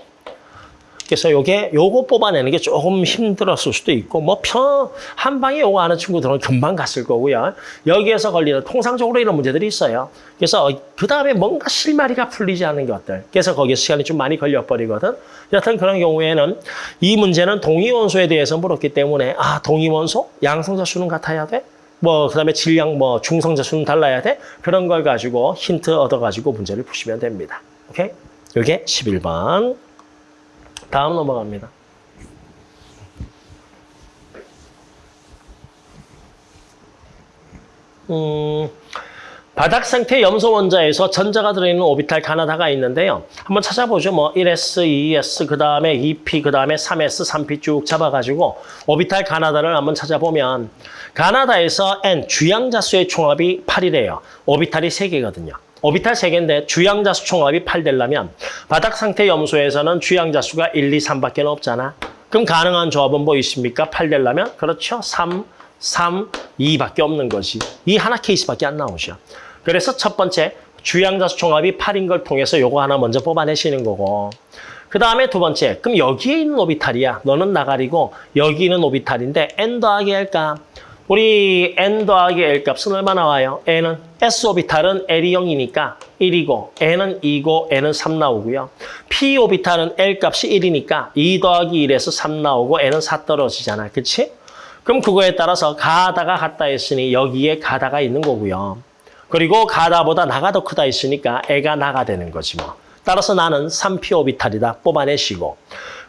그래서 요게 요거 뽑아내는 게 조금 힘들었을 수도 있고 뭐편한 방에 요거 아는 친구들은 금방 갔을 거고요. 여기에서 걸리는 통상적으로 이런 문제들이 있어요. 그래서 그 다음에 뭔가 실마리가 풀리지 않는 것들. 그래서 거기에 시간이 좀 많이 걸려 버리거든. 여튼 그런 경우에는 이 문제는 동위 원소에 대해서 물었기 때문에 아 동위 원소 양성자 수는 같아야 돼? 뭐 그다음에 질량 뭐 중성자 수는 달라야 돼? 그런 걸 가지고 힌트 얻어 가지고 문제를 푸시면 됩니다. 오케이? 이게 11번. 다음 넘어갑니다. 음, 바닥 상태 염소 원자에서 전자가 들어있는 오비탈 가나다가 있는데요. 한번 찾아보죠. 뭐 1s, 2s, 그 다음에 2p, 그 다음에 3s, 3p 쭉 잡아가지고 오비탈 가나다를 한번 찾아보면 가나다에서 n 주양자수의 총합이 8이래요. 오비탈이 3개거든요. 오비탈 3개인데 주양자수 총합이 8 되려면 바닥 상태 염소에서는 주양자수가 1, 2, 3밖에 없잖아. 그럼 가능한 조합은 뭐 있습니까? 8 되려면? 그렇죠. 3, 3, 2밖에 없는 거지. 이 하나 케이스밖에 안 나오죠. 그래서 첫 번째 주양자수 총합이 8인 걸 통해서 요거 하나 먼저 뽑아내시는 거고 그 다음에 두 번째 그럼 여기에 있는 오비탈이야. 너는 나가리고 여기 있는 오비탈인데 n 더하기 l값 우리 n 더하기 l 값은 얼마 나와요? n은 s 오비탈은 l이 0이니까 1이고 n은 2고 n은 3 나오고요. p 오비탈은 l 값이 1이니까 2 더하기 1에서 3 나오고 n은 4 떨어지잖아. 그치? 그럼 그거에 따라서 가다가 같다 했으니 여기에 가다가 있는 거고요. 그리고 가다보다 나가 더 크다 했으니까 애가 나가 되는 거지 뭐. 따라서 나는 3p 오비탈이다 뽑아내시고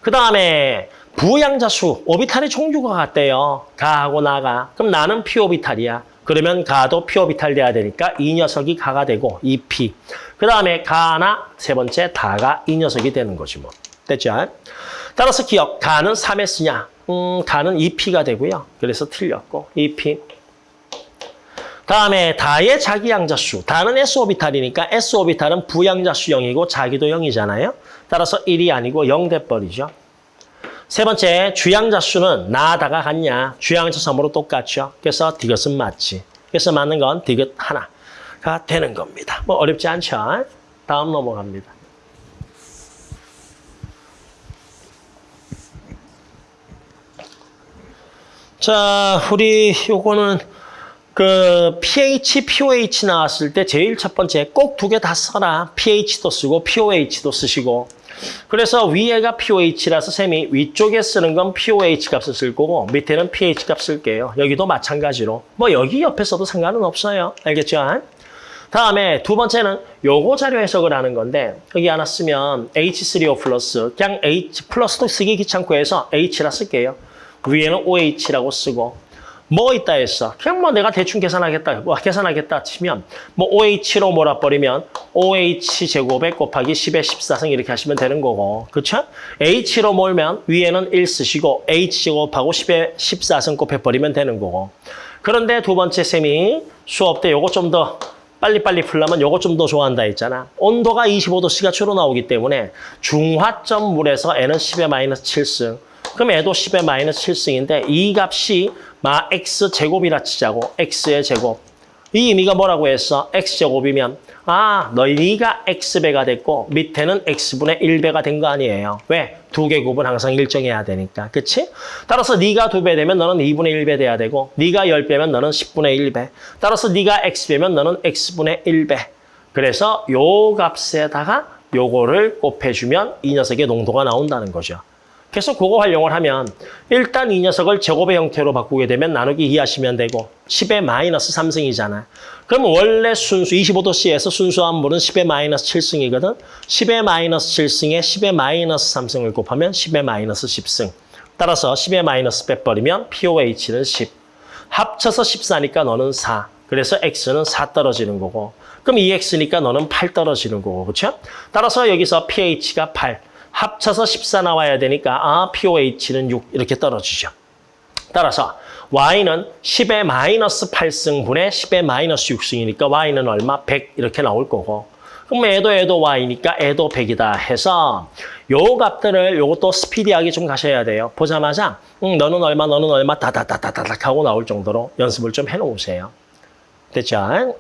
그 다음에 부양자 수 오비탈의 종류가 같대요. 가하고 나가. 그럼 나는 p 오비탈이야. 그러면 가도 p 오비탈 돼야 되니까 이 녀석이 가가 되고 2p. 그 다음에 가나 세 번째 다가 이 녀석이 되는 거지 뭐. 됐죠? 따라서 기억. 가는 3s냐? 음, 가는 2p가 되고요. 그래서 틀렸고 2p. 다음에 다의 자기 양자수. 다는 S오비탈이니까 S오비탈은 부양자수 0이고 자기도 0이잖아요. 따라서 1이 아니고 0 돼버리죠. 세 번째, 주양자 수는 나다가 같냐. 주양자 섬으로 똑같죠. 그래서 디귿은 맞지. 그래서 맞는 건 디귿 하나가 되는 겁니다. 뭐 어렵지 않죠? 다음 넘어갑니다. 자, 우리 요거는 그 pH, POH 나왔을 때 제일 첫 번째 꼭 두 개 다 써라. pH도 쓰고 POH도 쓰시고. 그래서 위에가 pOH라서 셈이 위쪽에 쓰는 건 pOH 값을 쓸 거고 밑에는 pH 값 쓸게요. 여기도 마찬가지로. 뭐 여기 옆에 써도 상관은 없어요. 알겠죠? 다음에 두 번째는 요거 자료 해석을 하는 건데 여기 하나 쓰면 H3O 플러스 그냥 H 플러스도 쓰기 귀찮고 해서 H라 쓸게요. 위에는 OH라고 쓰고 뭐 있다 했어. 그냥 뭐 내가 대충 계산하겠다. 뭐 계산하겠다 치면 뭐 OH로 몰아버리면 OH 제곱에 곱하기 10의 14승 이렇게 하시면 되는 거고. 그렇죠? H로 몰면 위에는 1 쓰시고 H 제곱하고 10의 14승 곱해버리면 되는 거고. 그런데 두 번째 셈이 수업 때 요거 좀 더 빨리빨리 풀려면 요거 좀 더 좋아한다 했잖아. 온도가 25도씨가 주로 나오기 때문에 중화점 물에서 N은 10의 마이너스 7승. 그럼 애도 10의 마이너스 7승인데 이 값이 마 x 제곱이라 치자고 x의 제곱. 이 의미가 뭐라고 했어? x 제곱이면 아 너희가 x배가 됐고 밑에는 x분의 1배가 된 거 아니에요. 왜? 두개 곱은 항상 일정해야 되니까. 그치? 따라서 네가 두 배 되면 너는 2분의 1배 돼야 되고 네가 10배면 너는 10분의 1배. 따라서 네가 x배면 너는 x분의 1배. 그래서 요 값에다가 요거를 곱해주면 이 녀석의 농도가 나온다는 거죠. 그래서 그거 활용을 하면 일단 이 녀석을 제곱의 형태로 바꾸게 되면 나누기 2 하시면 되고 10의 마이너스 3승이잖아. 그럼 원래 순수 25도씨에서 순수한 물은 10의 마이너스 7승이거든. 10의 마이너스 7승에 10의 마이너스 3승을 곱하면 10의 마이너스 10승. 따라서 10의 마이너스 빼버리면 POH는 10. 합쳐서 14니까 너는 4. 그래서 X는 4 떨어지는 거고. 그럼 2X니까 너는 8 떨어지는 거고. 그렇죠? 따라서 여기서 pH가 8. 합쳐서 14 나와야 되니까 아 POH는 6 이렇게 떨어지죠. 따라서 Y는 10의 마이너스 8승분의 10의 마이너스 6승이니까 Y는 얼마? 100 이렇게 나올 거고 그럼 애도 애도 Y니까 애도 100이다 해서 요 값들을 요것도 스피디하게 좀 가셔야 돼요. 보자마자 음, 너는 얼마 너는 얼마 다다다다다닥 하고 나올 정도로 연습을 좀 해놓으세요. 됐죠?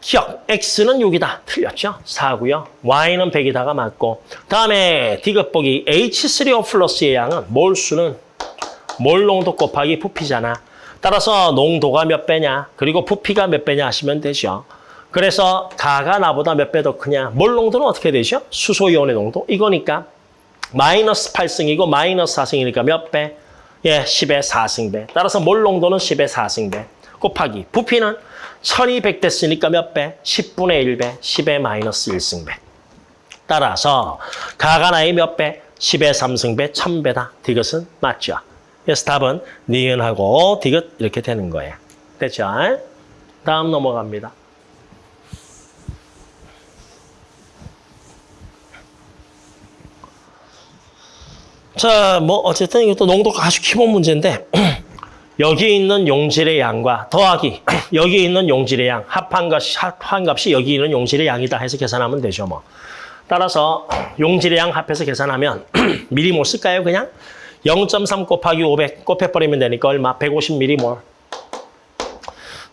기억, x는 6이다. 틀렸죠? 4고요. y는 100이다가 맞고 다음에 디귿보기 H3O 플러스의 양은 몰수는 몰 농도 곱하기 부피잖아. 따라서 농도가 몇 배냐 그리고 부피가 몇 배냐 하시면 되죠. 그래서 가가 나보다 몇 배 더 크냐. 몰 농도는 어떻게 되죠? 수소이온의 농도. 이거니까 마이너스 8승이고 마이너스 4승이니까 몇 배? 예, 10의 4승배. 따라서 몰 농도는 10의 4승배. 곱하기 부피는 1200 됐으니까 몇 배? 10분의 1배, 10의 마이너스 1승배. 따라서 가가 나이 몇 배? 10의 3승배, 1000배다. 디귿은 맞죠? 그래서 답은 니은하고 디귿 이렇게 되는 거예요. 됐죠? 다음 넘어갑니다. 자, 뭐 어쨌든 이것도 농도가 아주 기본 문제인데 여기 있는 용질의 양과 더하기 여기 있는 용질의 양 합한 값이 합한 값이 여기 있는 용질의 양이다 해서 계산하면 되죠 뭐. 따라서 용질의 양 합해서 계산하면 미리몰 쓸까요 그냥? 0.3 곱하기 500 곱해버리면 되니까 얼마? 150mm몰.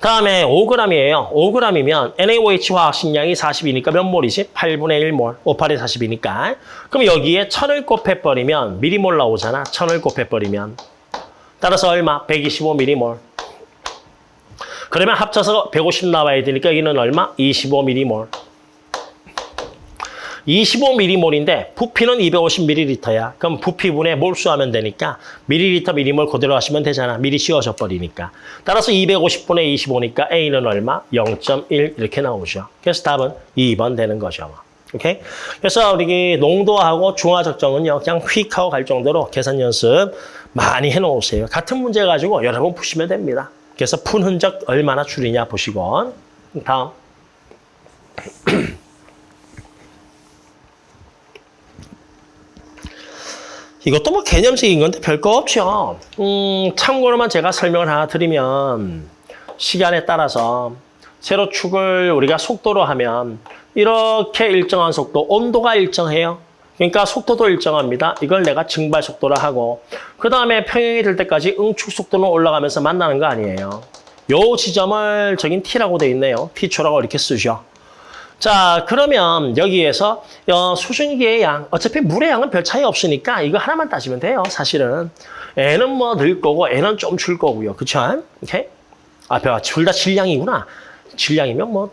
다음에 5g이에요. 5g이면 NaOH 화학 식량이 40이니까 몇 몰이지? 8분의 1몰. 58에 40이니까. 그럼 여기에 1000을 곱해버리면 미리몰 나오잖아. 1000을 곱해버리면. 따라서 얼마? 125mm몰. 그러면 합쳐서 150 나와야 되니까 여기는 얼마? 25mm몰. 25mm몰인데 부피는 250ml야. 그럼 부피분에 몰수하면 되니까 밀리리터 미리몰 그대로 하시면 되잖아. 미리 씌워져 버리니까. 따라서 250분의 25니까 A는 얼마? 0.1 이렇게 나오죠. 그래서 답은 2번 되는 거죠. 오케이? 그래서 우리 농도하고 중화 적정은요. 그냥 휙 하고 갈 정도로 계산 연습 많이 해 놓으세요. 같은 문제 가지고 여러 번 푸시면 됩니다. 그래서 푼 흔적 얼마나 줄이냐 보시고 다음 이것도 뭐 개념적인 건데 별거 없죠. 음, 참고로만 제가 설명을 하나 드리면 시간에 따라서 세로축을 우리가 속도로 하면 이렇게 일정한 속도, 온도가 일정해요. 그러니까 속도도 일정합니다. 이걸 내가 증발 속도라 하고 그 다음에 평형이 될 때까지 응축 속도는 올라가면서 만나는 거 아니에요. 요 지점을 저긴 T라고 돼 있네요. T초라고 이렇게 쓰죠. 자 그러면 여기에서 어, 수증기의 양 어차피 물의 양은 별 차이 없으니까 이거 하나만 따지면 돼요 사실은 N은 뭐 늘 거고 N은 좀 줄 거고요 그쵸? 오케이? 아 둘다 질량이구나 질량이면 뭐,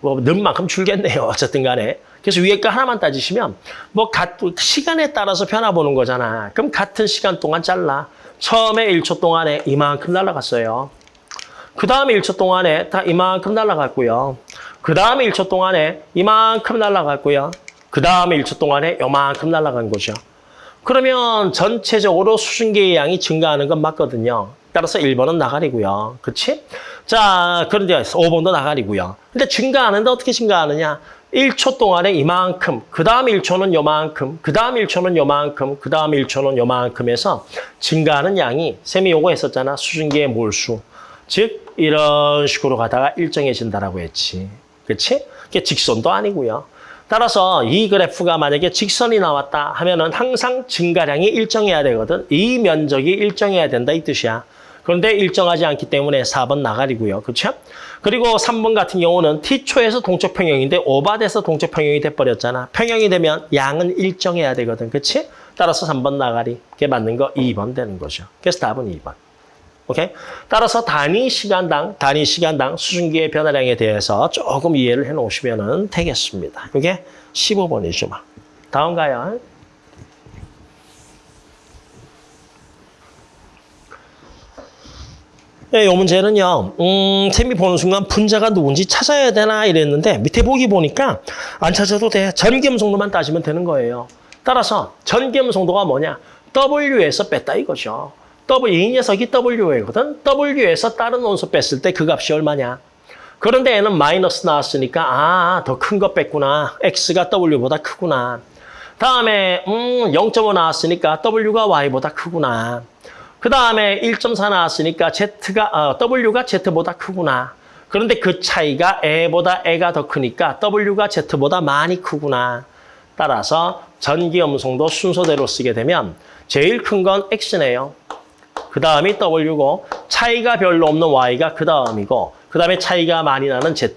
뭐 넣은 만큼 줄겠네요 어쨌든 간에 그래서 위에 거 하나만 따지시면 뭐 가, 시간에 따라서 변화 보는 거잖아 그럼 같은 시간 동안 잘라 처음에 1초 동안에 이만큼 날아갔어요 그 다음에 1초 동안에 다 이만큼 날아갔고요 그 다음에 1초 동안에 이만큼 날아갔고요. 그 다음에 1초 동안에 요만큼 날아간 거죠. 그러면 전체적으로 수증기의 양이 증가하는 건 맞거든요. 따라서 1번은 나가리고요. 그렇지? 자, 그런데 5번도 나가리고요. 근데 증가하는데 어떻게 증가하느냐? 1초 동안에 이만큼, 그 다음 1초는 요만큼, 그 다음 1초는 요만큼, 그 다음 1초는 요만큼 해서 증가하는 양이 쌤이 요거 했었잖아. 수증기의 몰수. 즉 이런 식으로 가다가 일정해진다라고 했지. 그렇지? 그게 직선도 아니고요. 따라서 이 그래프가 만약에 직선이 나왔다 하면은 항상 증가량이 일정해야 되거든. 이 면적이 일정해야 된다 이 뜻이야. 그런데 일정하지 않기 때문에 4번 나가리고요. 그렇죠? 그리고 3번 같은 경우는 T초에서 동적 평형인데 오바돼서 동적 평형이 돼버렸잖아. 평형이 되면 양은 일정해야 되거든. 그렇지? 따라서 3번 나가리. 그게 맞는 거 2번 되는 거죠. 그래서 답은 2번. 오케이? 따라서 단위 시간당, 단위 시간당 수증기의 변화량에 대해서 조금 이해를 해 놓으시면 되겠습니다. 이게 15번이죠. 막. 다음 가요. 네, 이 문제는요, 음, 쌤이 보는 순간 분자가 누군지 찾아야 되나 이랬는데 밑에 보기 보니까 안 찾아도 돼. 전기음성도만 따지면 되는 거예요. 따라서 전기음성도가 뭐냐? W에서 뺐다 이거죠. W, 이 녀석이 W거든. W에서 다른 원소 뺐을 때 그 값이 얼마냐? 그런데 얘는 마이너스 나왔으니까 아, 더 큰 거 뺐구나. X가 W보다 크구나. 다음에 음, 0.5 나왔으니까 W가 Y보다 크구나. 그 다음에 1.4 나왔으니까 Z가 어, W가 Z보다 크구나. 그런데 그 차이가 A보다 A가 더 크니까 W가 Z보다 많이 크구나. 따라서 전기 음성도 순서대로 쓰게 되면 제일 큰 건 X네요. 그 다음이 W고 차이가 별로 없는 Y가 그 다음이고 그 다음에 차이가 많이 나는 Z.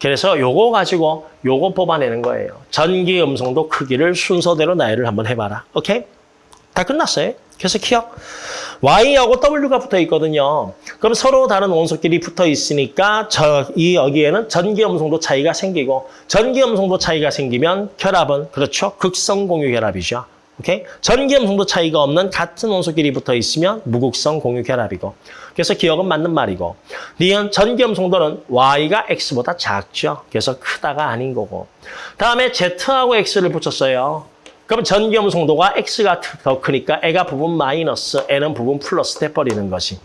그래서 요거 가지고 요거 뽑아내는 거예요. 전기 음성도 크기를 순서대로 나열을 한번 해봐라. 오케이? 다 끝났어요. 기억. Y하고 W가 붙어 있거든요. 그럼 서로 다른 원소끼리 붙어 있으니까 저, 이 여기에는 전기 음성도 차이가 생기고 전기 음성도 차이가 생기면 결합은 그렇죠. 극성 공유 결합이죠. 오케이? 전기음 성도 차이가 없는 같은 원소끼리 붙어 있으면 무극성 공유 결합이고. 그래서 기억은 맞는 말이고. 니은 전기음 성도는 Y가 X보다 작죠. 그래서 크다가 아닌 거고. 다음에 Z하고 X를 붙였어요. 그럼 전기음 성도가 X가 더 크니까 애가 부분 마이너스, N은 부분 플러스 돼버리는 것이.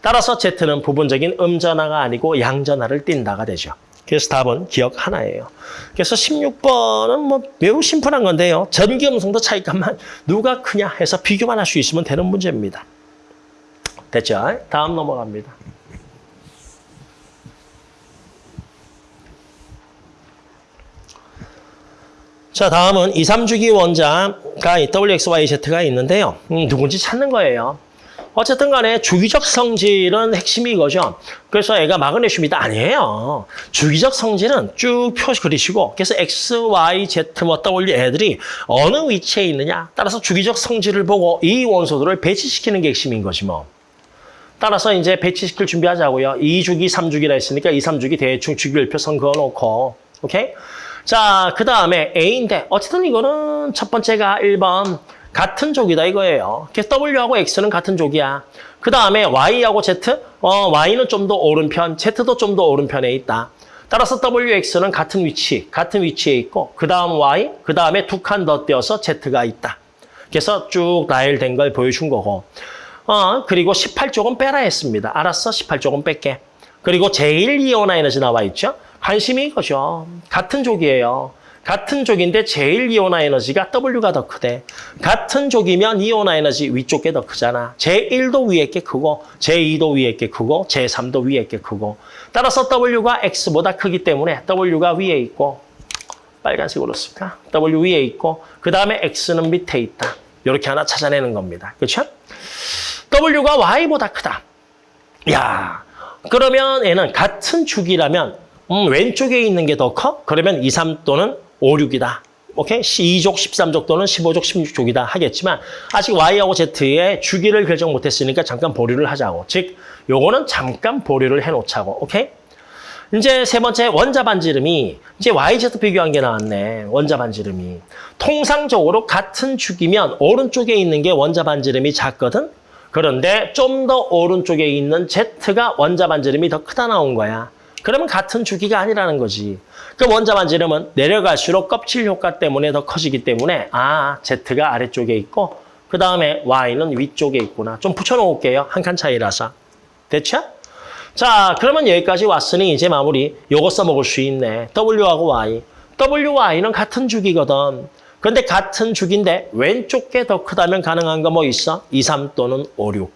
따라서 Z는 부분적인 음전화가 아니고 양전화를 띈다가 되죠. 그래서 답은 기억 하나예요. 그래서 16번은 뭐 매우 심플한 건데요. 전기 음성도 차이값만 누가 크냐 해서 비교만 할 수 있으면 되는 문제입니다. 됐죠? 다음 넘어갑니다. 자, 다음은 2, 3주기 원자가 WXYZ가 있는데요. 음, 누군지 찾는 거예요. 어쨌든 간에 주기적 성질은 핵심이 이거죠. 그래서 애가 마그네슘이다 아니에요. 주기적 성질은 쭉표 그리시고 그래서 X, Y, Z, 뭐 W 애들이 어느 위치에 있느냐 따라서 주기적 성질을 보고 이 원소들을 배치시키는 게 핵심인 거지 뭐. 따라서 이제 배치시킬 준비하자고요. 2주기, 3주기라 했으니까 2, 3주기 대충 주기율표 선 그어놓고 오케이? 자, 그 다음에 A인데 어쨌든 이거는 첫 번째가 1번 같은 족이다 이거예요. 그래서 W하고 X는 같은 족이야. 그 다음에 Y하고 Z, 어, Y는 좀 더 오른편, Z도 좀 더 오른편에 있다. 따라서 WX는 같은 위치, 같은 위치에 있고 그 다음 Y, 그 다음에 두 칸 더 떼어서 Z가 있다. 그래서 쭉 나열된 걸 보여준 거고 어, 그리고 18쪽은 빼라 했습니다. 알았어, 18쪽은 뺄게. 그리고 제일 이온 에너지 나와 있죠? 관심이 이거죠. 같은 족이에요. 같은 족인데 제일 이온화 에너지가 W가 더 크대. 같은 족이면 이온화 에너지 위쪽 게더 크잖아. 제1도 위에 게 크고 제2도 위에 게 크고 제3도 위에 게 크고 따라서 W가 X보다 크기 때문에 W가 위에 있고 빨간색으로 쓸까? W 위에 있고 그 다음에 X는 밑에 있다. 이렇게 하나 찾아내는 겁니다. 그렇죠? W가 Y보다 크다. 야, 그러면 얘는 같은 축이라면 음, 왼쪽에 있는 게 더 커? 그러면 2, 3 또는 5, 6이다. 오케이? 2족, 13족 또는 15족, 16족이다 하겠지만 아직 Y하고 Z의 주기를 결정 못했으니까 잠깐 보류를 하자고. 즉, 요거는 잠깐 보류를 해놓자고. 오케이? 이제 세 번째 원자 반지름이 이제 YZ 비교한 게 나왔네. 원자 반지름이. 통상적으로 같은 축이면 오른쪽에 있는 게 원자 반지름이 작거든. 그런데 좀 더 오른쪽에 있는 Z가 원자 반지름이 더 크다 나온 거야. 그러면 같은 주기가 아니라는 거지. 그 원자 반지름은 내려갈수록 껍질 효과 때문에 더 커지기 때문에 아, Z가 아래쪽에 있고 그 다음에 Y는 위쪽에 있구나. 좀 붙여놓을게요. 한 칸 차이라서. 됐죠? 자, 그러면 여기까지 왔으니 이제 마무리. 요거 써먹을 수 있네. W하고 Y. WY는 같은 주기거든. 근데 같은 주기인데 왼쪽 게 더 크다면 가능한 거 뭐 있어? 2, 3 또는 5, 6.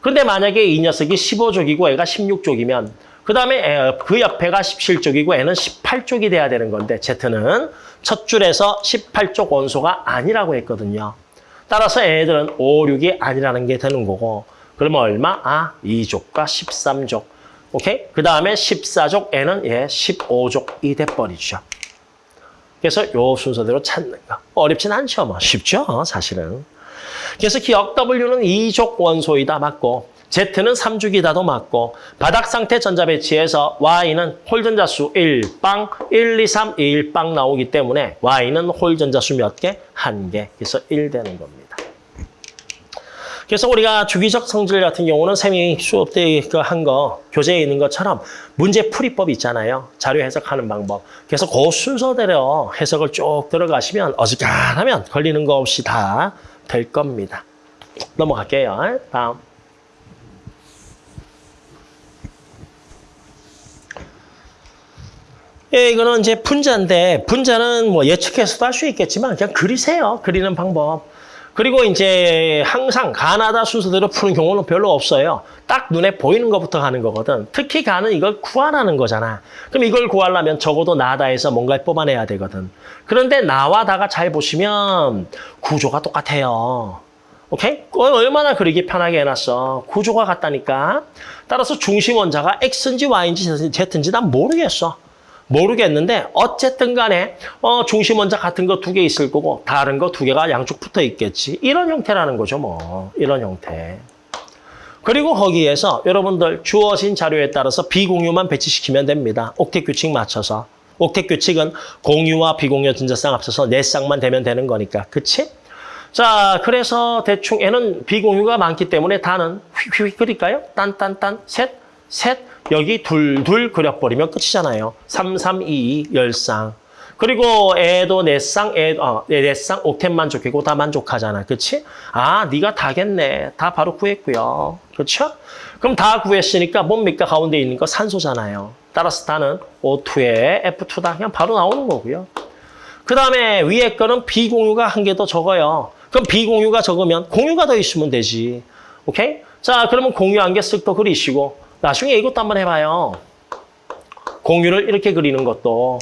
근데 만약에 이 녀석이 15족이고 애가 16족이면 그 다음에 그 옆에가 17쪽이고 애는 18쪽이 돼야 되는 건데 Z는 첫 줄에서 18쪽 원소가 아니라고 했거든요. 따라서 애들은 5, 6이 아니라는 게 되는 거고 그러면 얼마? 아, 2족과 13족. 오케이? 그 다음에 14족 애는 예, 15족이 돼버리죠. 그래서 요 순서대로 찾는 거. 어렵진 않죠. 뭐 쉽죠. 사실은. 그래서 기억 W는 2족 원소이다 맞고 Z는 3주기다도 맞고 바닥 상태 전자 배치에서 Y는 홀 전자 수 1, 빵, 1, 2, 3, 1, 빵 나오기 때문에 Y는 홀 전자 수 몇 개? 한 개. 그래서 1 되는 겁니다. 그래서 우리가 주기적 성질 같은 경우는 쌤이 수업 때 한 거, 교재에 있는 것처럼 문제 풀이법 있잖아요. 자료 해석하는 방법. 그래서 그 순서대로 해석을 쭉 들어가시면 어지간하면 걸리는 거 없이 다 될 겁니다. 넘어갈게요. 다음. 예, 이거는 이제 분자인데 분자는 뭐 예측해서도 할 수 있겠지만 그냥 그리세요. 그리는 방법. 그리고 이제 항상 가나다 순서대로 푸는 경우는 별로 없어요. 딱 눈에 보이는 것부터 가는 거거든. 특히 가는 이걸 구하라는 거잖아. 그럼 이걸 구하려면 적어도 나다에서 뭔가를 뽑아내야 되거든. 그런데 나와 다가 잘 보시면 구조가 똑같아요. 오케이? 얼마나 그리기 편하게 해놨어. 구조가 같다니까. 따라서 중심 원자가 X인지 Y인지 Z인지 난 모르겠어. 모르겠는데 어쨌든 간에 어, 중심 원자 같은 거 두 개 있을 거고 다른 거 두 개가 양쪽 붙어 있겠지. 이런 형태라는 거죠. 뭐 이런 형태. 그리고 거기에서 여러분들 주어진 자료에 따라서 비공유만 배치시키면 됩니다. 옥텟 규칙 맞춰서. 옥텟 규칙은 공유와 비공유 전자쌍 합쳐서 네 쌍만 되면 되는 거니까. 그치? 자, 그래서 대충 얘는 비공유가 많기 때문에 다는 휙휙 그릴까요? 딴 딴 딴 셋, 셋, 여기 둘, 둘 그려버리면 끝이잖아요. 3, 3, 2, 2, 열쌍. 그리고 애도 네쌍, 애, 어, 네쌍, 옥텐 만족이고 다 만족하잖아. 그치? 아, 네가 다겠네. 다 바로 구했고요. 그렇죠? 그럼 다 구했으니까 뭡니까? 가운데 있는 거 산소잖아요. 따라서 다는 O2에 F2다. 그냥 바로 나오는 거고요. 그 다음에 위에 거는 비공유가 한 개 더 적어요. 그럼 비공유가 적으면 공유가 더 있으면 되지. 오케이? 자, 그러면 공유 한 개 쓱 더 그리시고 나중에 이것도 한번 해봐요. 공유를 이렇게 그리는 것도.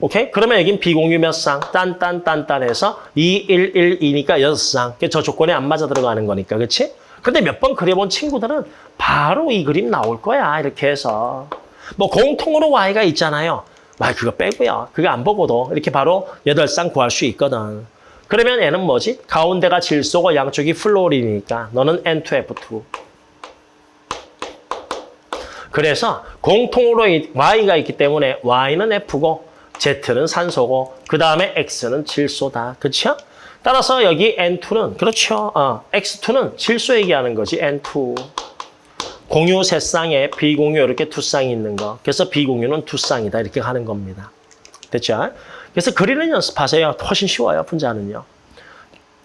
오케이? 그러면 여긴 비공유 몇 쌍? 딴딴딴딴 해서 2, 1, 1, 2니까 6쌍. 저 조건에 안 맞아 들어가는 거니까. 그렇지? 근데 몇 번 그려본 친구들은 바로 이 그림 나올 거야. 이렇게 해서. 뭐 공통으로 Y가 있잖아요. 말 그거 빼고요. 그거 안 보고도 이렇게 바로 8쌍 구할 수 있거든. 그러면 얘는 뭐지? 가운데가 질소고 양쪽이 플로린이니까 너는 N2F2. 그래서 공통으로 Y가 있기 때문에 Y는 F고 Z는 산소고 그 다음에 X는 질소다. 그렇죠? 따라서 여기 N2는 그렇죠. 어, X2는 질소 얘기하는 거지. N2. 공유 세 쌍에 비공유 이렇게 두 쌍이 있는 거. 그래서 비공유는 두 쌍이다. 이렇게 하는 겁니다. 됐죠? 그래서 그리는 연습하세요. 훨씬 쉬워요. 분자는요.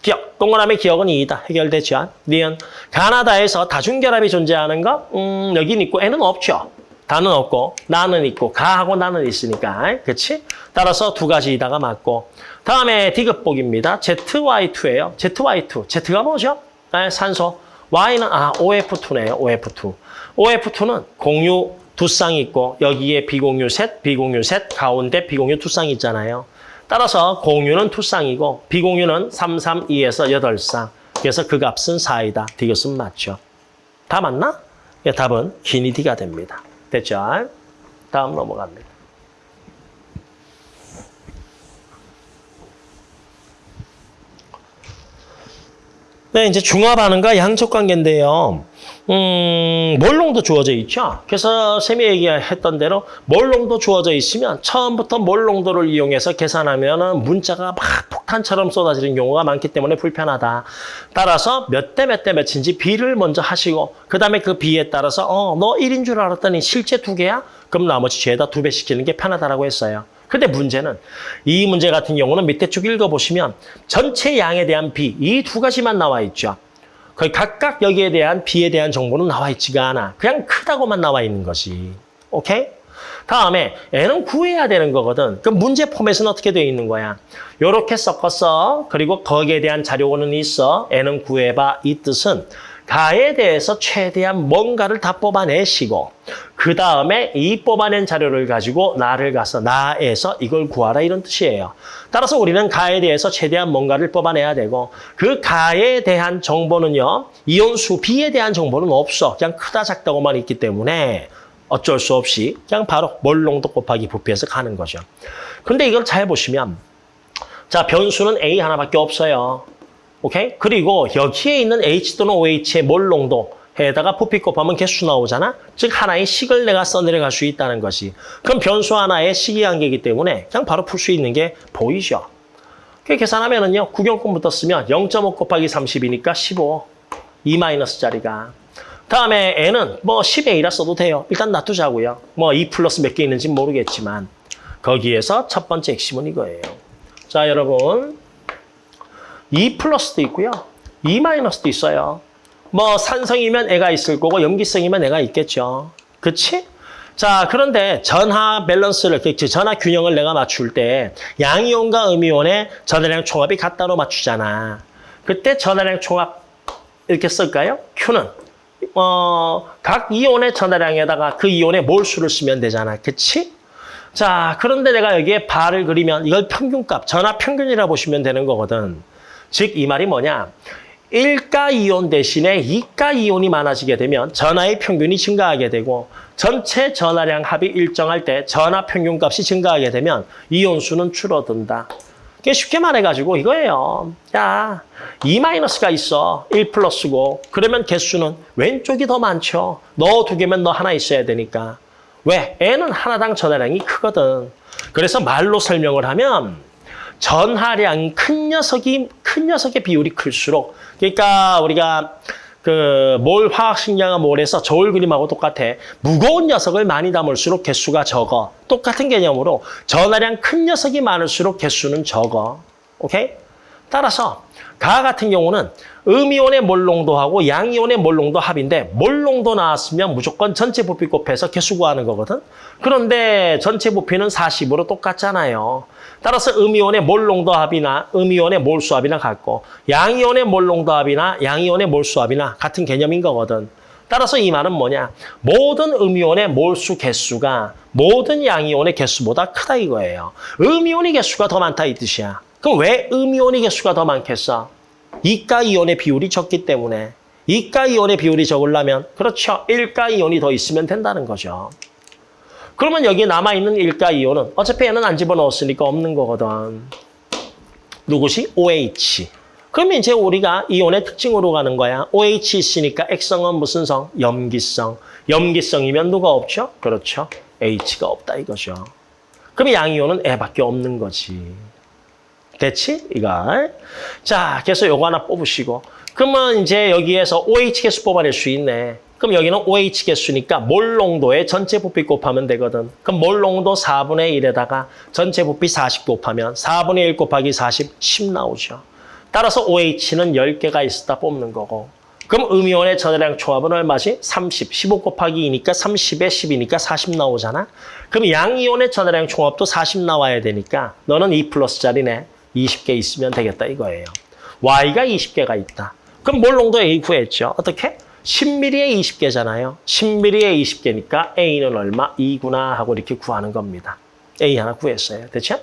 기억, 동그라미 기억은 2이다. 해결되죠? 니은 가나다에서 다중결합이 존재하는 거? 음, 여긴 있고 애는 없죠. 다는 없고 나는 있고 가하고 나는 있으니까 그렇지? 따라서 두 가지 이다가 맞고 다음에 디귿복입니다. ZY2예요. ZY2. Z가 뭐죠? 네, 산소. Y는 아 OF2네요. OF2. OF2는 공유 두 쌍이 있고 여기에 비공유 셋, 비공유 셋, 가운데 비공유 두 쌍이 있잖아요. 따라서 공유는 두 쌍이고 비공유는 3, 3, 2에서 8쌍. 그래서 그 값은 4이다. 디귿은 맞죠. 다 맞나? 예, 답은 기니 D가 됩니다. 됐죠? 다음 넘어갑니다. 네, 이제 중화반응과 양적 관계인데요. 음, 몰롱도 주어져 있죠. 그래서 쌤이 얘기했던 대로 몰롱도 주어져 있으면 처음부터 몰롱도를 이용해서 계산하면 문자가 막 폭탄처럼 쏟아지는 경우가 많기 때문에 불편하다. 따라서 몇 대 몇 대 몇인지 B를 먼저 하시고 그 다음에 그 B에 따라서 어, 너 1인 줄 알았더니 실제 두 개야? 그럼 나머지 죄다 두 배 시키는 게 편하다라고 했어요. 근데 문제는 이 문제 같은 경우는 밑에 쭉 읽어보시면 전체 양에 대한 B 이두 가지만 나와 있죠. 거의 각각 여기에 대한 B에 대한 정보는 나와 있지가 않아. 그냥 크다고만 나와 있는 거지. 오케이? 다음에 N은 구해야 되는 거거든. 그럼 문제 포맷은 어떻게 되어 있는 거야? 요렇게 섞었어. 그리고 거기에 대한 자료는 있어. N은 구해봐. 이 뜻은 가에 대해서 최대한 뭔가를 다 뽑아내시고 그 다음에 이 뽑아낸 자료를 가지고 나를 가서 나에서 이걸 구하라 이런 뜻이에요. 따라서 우리는 가에 대해서 최대한 뭔가를 뽑아내야 되고 그 가에 대한 정보는요. 이온수 B에 대한 정보는 없어. 그냥 크다 작다고만 있기 때문에 어쩔 수 없이 그냥 바로 몰롱도 곱하기 부피해서 가는 거죠. 근데 이걸 잘 보시면 자 변수는 A 하나밖에 없어요. 오케이? 그리고 여기에 있는 H 또는 OH의 몰 농도 에다가 부피 곱하면 개수 나오잖아? 즉 하나의 식을 내가 써내려갈 수 있다는 것이. 그럼 변수 하나의 식이 한 개이기 때문에 그냥 바로 풀 수 있는 게 보이죠? 그 계산하면 은요. 구경꾼부터 쓰면 0.5 곱하기 30이니까 15. 2 마이너스짜리가. 다음에 n은 뭐 10의 1라 써도 돼요. 일단 놔두자고요. 뭐 2 플러스 몇 개 있는지 모르겠지만 거기에서 첫 번째 핵심은 이거예요. 자 여러분 2 플러스도 있고요. 2 마이너스도 있어요. 뭐 산성이면 애가 있을 거고 염기성이면 애가 있겠죠. 그치? 자 그런데 전하 밸런스를 그 전하 균형을 내가 맞출 때 양이온과 음이온의 전하량 총합이 같다로 맞추잖아. 그때 전하량 총합 이렇게 쓸까요? Q는 어, 각 이온의 전하량에다가 그 이온의 몰수를 쓰면 되잖아. 그치? 자 그런데 내가 여기에 발을 그리면 이걸 평균값, 전하 평균이라 보시면 되는 거거든. 즉 이 말이 뭐냐? 1가 이온 대신에 2가 이온이 많아지게 되면 전하의 평균이 증가하게 되고 전체 전하량 합이 일정할 때 전하 평균값이 증가하게 되면 이온 수는 줄어든다. 쉽게 말해가지고 이거예요. 야, 2마이너스가 있어. 1 플러스고. 그러면 개수는 왼쪽이 더 많죠. 너 두 개면 너 하나 있어야 되니까. 왜? N은 하나당 전하량이 크거든. 그래서 말로 설명을 하면 전하량 큰 녀석이 큰 녀석의 비율이 클수록 그러니까 우리가 그 몰 화학식량과 몰에서 저울 그림하고 똑같아. 무거운 녀석을 많이 담을수록 개수가 적어. 똑같은 개념으로 전하량 큰 녀석이 많을수록 개수는 적어. 오케이? 따라서 가 같은 경우는 음이온의 몰농도하고 양이온의 몰농도 합인데 몰농도 나왔으면 무조건 전체 부피 곱해서 개수 구하는 거거든. 그런데 전체 부피는 40으로 똑같잖아요. 따라서 음이온의 몰농도 합이나 음이온의 몰수 합이나 같고 양이온의 몰농도 합이나 양이온의 몰수 합이나 같은 개념인 거거든. 따라서 이 말은 뭐냐? 모든 음이온의 몰수 개수가 모든 양이온의 개수보다 크다 이거예요. 음이온의 개수가 더 많다 이 뜻이야. 그럼 왜 음이온의 개수가 더 많겠어? 이가 이온의 비율이 적기 때문에 이가 이온의 비율이 적으려면 그렇죠. 일가 이온이 더 있으면 된다는 거죠. 그러면 여기 남아있는 일가 이온은 어차피 얘는 안 집어넣었으니까 없는 거거든. 누구시? OH. 그러면 이제 우리가 이온의 특징으로 가는 거야. OH 있으니까 액성은 무슨 성? 염기성. 염기성이면 누가 없죠? 그렇죠. H가 없다 이거죠. 그럼 양이온은 애밖에 없는 거지. 됐지? 이걸. 자, 그래서 요거 하나 뽑으시고. 그러면 이제 여기에서 OH 개수 뽑아낼 수 있네. 그럼 여기는 OH 개수니까 몰 농도의 전체 부피 곱하면 되거든. 그럼 몰 농도 4분의 1에다가 전체 부피 40 곱하면 4분의 1 곱하기 40, 10 나오죠. 따라서 OH는 10개가 있었다 뽑는 거고 그럼 음이온의 전해량 총합은 얼마지? 30. 15 곱하기 2니까 30에 10이니까 40 나오잖아. 그럼 양이온의 전해량 총합도 40 나와야 되니까 너는 2 플러스짜리네. 20개 있으면 되겠다 이거예요. Y가 20개가 있다. 그럼 몰롱도 A 구했죠. 어떻게? 10mm에 20개잖아요. 10mm에 20개니까 A는 얼마? 2구나 하고 이렇게 구하는 겁니다. A 하나 구했어요. 됐죠?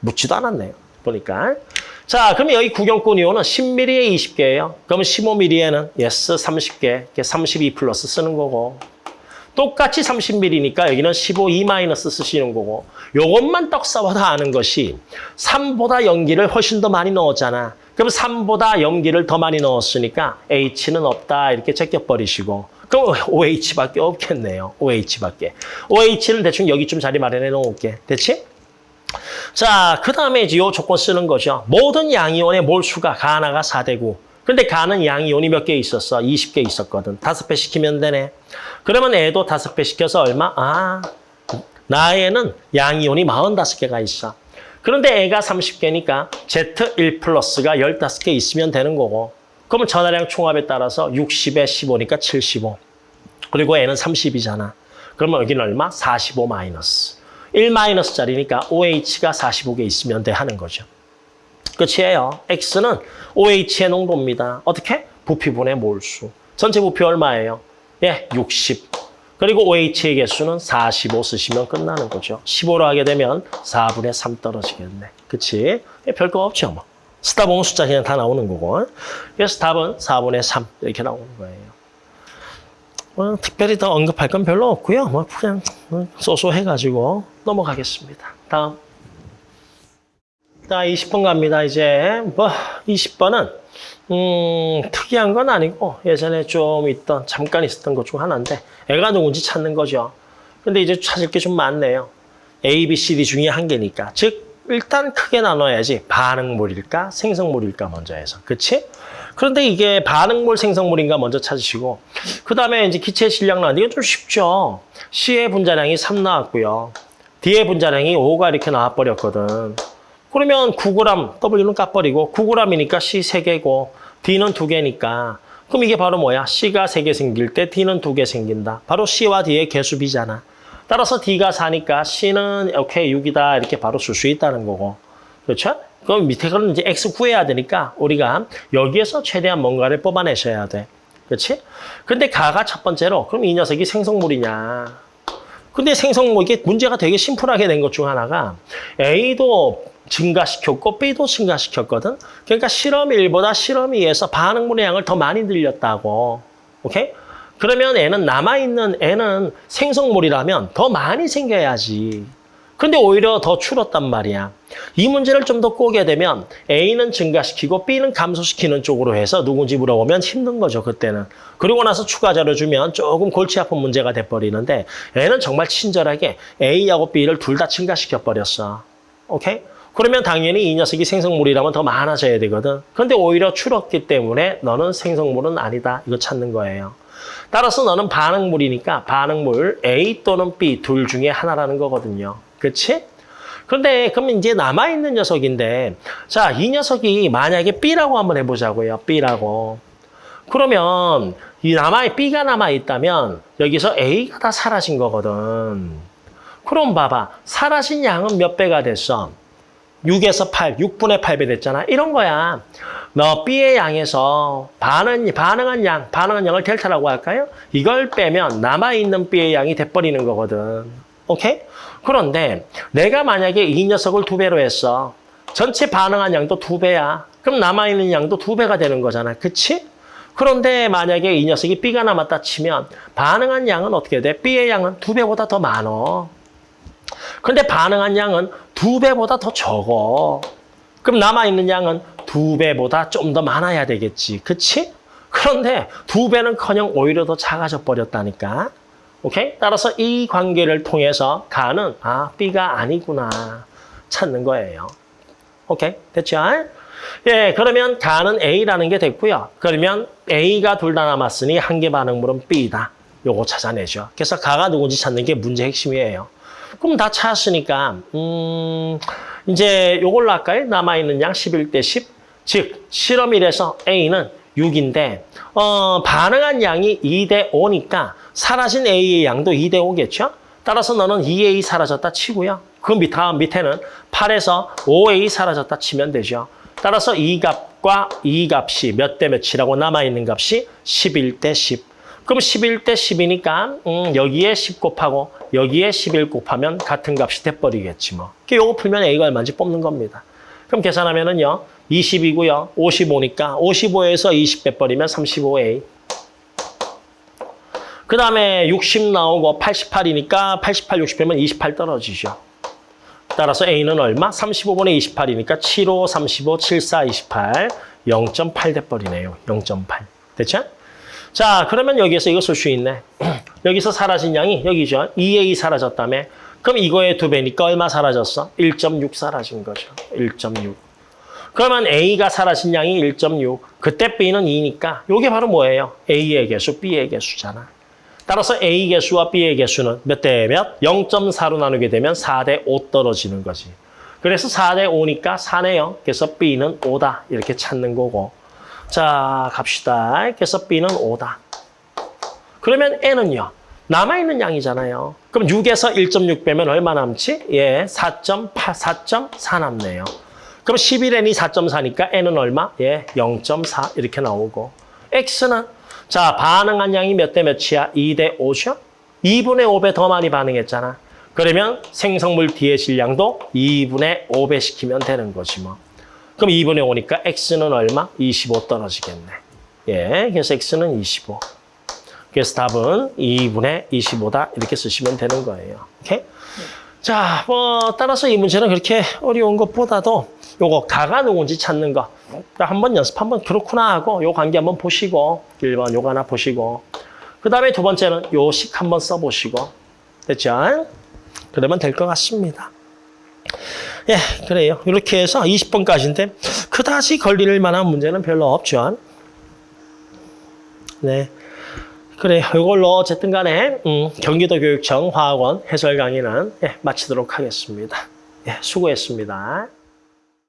묻지도 않았네요. 보니까. 자, 그럼 여기 구경꾼 이온은 10mm에 20개예요. 그러면 15mm에는 yes 30개, 32 플러스 쓰는 거고. 똑같이 30mm니까 여기는 15 E 마이너스 쓰시는 거고. 요것만 떡사와도 아는 것이 3보다 염기를 훨씬 더 많이 넣었잖아. 그럼 3보다 염기를 더 많이 넣었으니까 H는 없다 이렇게 제껴버리시고 그럼 OH밖에 없겠네요. OH밖에. OH는 대충 여기쯤 자리 마련해 놓을게. 됐지? 자, 그 다음에 이제 요 조건 쓰는 거죠. 모든 양이온의 몰수가 가나가 4대고 근데 가는 양이온이 몇 개 있었어? 20개 있었거든. 다섯 배 시키면 되네. 그러면 애도 다섯 배 시켜서 얼마? 아, 나에는 양이온이 45개가 있어. 그런데 애가 30개니까 Z1 플러스가 15개 있으면 되는 거고 그러면 전화량 총합에 따라서 60에 15니까 75. 그리고 애는 30이잖아. 그러면 여기는 얼마? 45 마이너스. 1 마이너스 짜리니까 OH가 45개 있으면 돼 하는 거죠. 끝이에요. X는 OH의 농도입니다. 어떻게? 부피분의 몰수. 전체 부피 얼마예요? 예, 60. 그리고 OH의 개수는 45 쓰시면 끝나는 거죠. 15로 하게 되면 4분의 3 떨어지겠네. 그치? 예, 별거 없죠, 뭐. 보면 숫자 그냥 다 나오는 거고. 그래서 답은 4분의 3 이렇게 나오는 거예요. 뭐, 특별히 더 언급할 건 별로 없고요. 뭐 그냥 쏘쏘해가지고 넘어가겠습니다. 다음. 자, 20번 갑니다. 이제 뭐 20번은 음, 특이한 건 아니고 예전에 좀 있던 잠깐 있었던 것 중 하나인데 애가 누군지 찾는 거죠. 근데 이제 찾을 게 좀 많네요. A, B, C, D 중에 한 개니까. 즉 일단 크게 나눠야지 반응물일까 생성물일까 먼저 해서. 그치? 그런데 이게 반응물 생성물인가 먼저 찾으시고 그 다음에 이제 기체 질량 나왔는데 이건 좀 쉽죠. C의 분자량이 3 나왔고요. D의 분자량이 5가 이렇게 나와버렸거든. 그러면 9g, W는 까버리고 9g이니까 C 3개고 D는 2개니까 그럼 이게 바로 뭐야? C가 3개 생길 때 D는 2개 생긴다. 바로 C와 D의 개수비잖아. 따라서 D가 4니까 C는 오케이 6이다 이렇게 바로 쓸 수 있다는 거고. 그렇죠? 그럼 밑에 거는 이제 X 구해야 되니까 우리가 여기에서 최대한 뭔가를 뽑아내셔야 돼. 그렇지? 근데 가가 첫 번째로 그럼 이 녀석이 생성물이냐? 근데 생성물 이게 문제가 되게 심플하게 된 것 중 하나가 A도 증가시켰고 B도 증가시켰거든. 그러니까 실험 1보다 실험 2에서 반응물의 양을 더 많이 늘렸다고. 오케이? 그러면 애는 남아있는 애는 생성물이라면 더 많이 생겨야지. 근데 오히려 더 줄었단 말이야. 이 문제를 좀 더 꼬게 되면 A는 증가시키고 B는 감소시키는 쪽으로 해서 누군지 물어보면 힘든 거죠, 그때는. 그리고 나서 추가 자료 주면 조금 골치 아픈 문제가 돼버리는데 A는 정말 친절하게 A하고 B를 둘 다 증가시켜버렸어. 오케이? 그러면 당연히 이 녀석이 생성물이라면 더 많아져야 되거든. 그런데 오히려 줄었기 때문에 너는 생성물은 아니다. 이거 찾는 거예요. 따라서 너는 반응물이니까 반응물 A 또는 B 둘 중에 하나라는 거거든요. 그렇지? 그런데 그럼 이제 남아있는 녀석인데 자, 이 녀석이 만약에 B라고 한번 해보자고요. B라고. 그러면 이 남아 B가 남아있다면 여기서 A가 다 사라진 거거든. 그럼 봐봐. 사라진 양은 몇 배가 됐어? 6에서 8, 6분의 8배 됐잖아. 이런 거야. 너 B의 양에서 반응, 반응한 양, 반응한 양을 델타라고 할까요? 이걸 빼면 남아있는 B의 양이 돼버리는 거거든. 오케이? 그런데 내가 만약에 이 녀석을 두 배로 했어. 전체 반응한 양도 두 배야. 그럼 남아있는 양도 두 배가 되는 거잖아. 그치? 그런데 만약에 이 녀석이 B가 남았다 치면 반응한 양은 어떻게 돼? B의 양은 두 배보다 더 많어. 근데 반응한 양은 두 배보다 더 적어. 그럼 남아있는 양은 두 배보다 좀 더 많아야 되겠지. 그치? 그런데 두 배는커녕 오히려 더 작아져 버렸다니까. 오케이? 따라서 이 관계를 통해서 가는 아 B가 아니구나 찾는 거예요. 오케이? 됐죠? 예, 그러면 가는 A라는 게 됐고요. 그러면 A가 둘 다 남았으니 한 개 반응물은 B다. 요거 찾아내죠. 그래서 가가 누군지 찾는 게 문제 핵심이에요. 그럼 다 찾았으니까 음, 이제 요걸로 할까요? 남아있는 양 11대 10. 즉 실험 1에서 A는 6인데 어, 반응한 양이 2대 5니까 사라진 A의 양도 2대 5겠죠? 따라서 너는 2A 사라졌다 치고요. 그 밑, 다음 밑에는 8에서 5A 사라졌다 치면 되죠. 따라서 이 값과 이 값이 몇 대 몇이라고 남아있는 값이 11대 10. 그럼 11대 10이니까 음, 여기에 10 곱하고 여기에 11 곱하면 같은 값이 돼버리겠지 뭐. 요거 풀면 A가 얼마인지 뽑는 겁니다. 그럼 계산하면은요. 20이고요. 55니까 55에서 20 빼버리면 35A. 그 다음에 60 나오고 88이니까 88, 60 빼면 28 떨어지죠. 따라서 A는 얼마? 35분의 28이니까 75, 35, 74, 28. 0.8 돼버리네요. 0.8. 됐죠? 자, 그러면 여기에서 이거 쓸수 있네. 여기서 사라진 양이 여기죠. 2A 사라졌다며. 그럼 이거의 두 배니까 얼마 사라졌어? 1.6 사라진 거죠. 1.6. 그러면 A가 사라진 양이 1.6. 그때 B는 2니까 이게 바로 뭐예요? A의 개수, B의 개수잖아. 따라서 A 개수와 B의 개수는 몇 대 몇? 0.4로 나누게 되면 4 대 5 떨어지는 거지. 그래서 4대 5니까 4네요. 그래서 B는 5다. 이렇게 찾는 거고. 자, 갑시다. 그래서 B는 5다. 그러면 N은요. 남아있는 양이잖아요. 그럼 6에서 1.6 빼면 얼마 남지? 예, 4.8, 4.4 남네요. 그럼 11N이 4.4니까 N은 얼마? 예, 0.4 이렇게 나오고. X는 자 반응한 양이 몇 대 몇이야? 2 대 5죠? 2분의 5배 더 많이 반응했잖아. 그러면 생성물 뒤의 질량도 2분의 5배 시키면 되는 거지 뭐. 그럼 2분의 5니까 X는 얼마? 25 떨어지겠네. 예, 그래서 X는 25. 그래서 답은 2분의 25다 이렇게 쓰시면 되는 거예요. 오케이? 자, 뭐 따라서 이 문제는 그렇게 어려운 것보다도 요거 가가 누군지 찾는 거. 한번 연습 한번 그렇구나 하고 요 관계 한번 보시고 1번 요거 하나 보시고 그 다음에 두 번째는 요 식 한번 써보시고 됐죠? 그러면 될 것 같습니다. 예, 그래요. 이렇게 해서 20번까지인데 그다지 걸릴 만한 문제는 별로 없죠. 네. 그래, 이걸로 어쨌든 간에 음, 경기도 교육청 화학원 해설 강의는 예, 마치도록 하겠습니다. 예, 수고했습니다.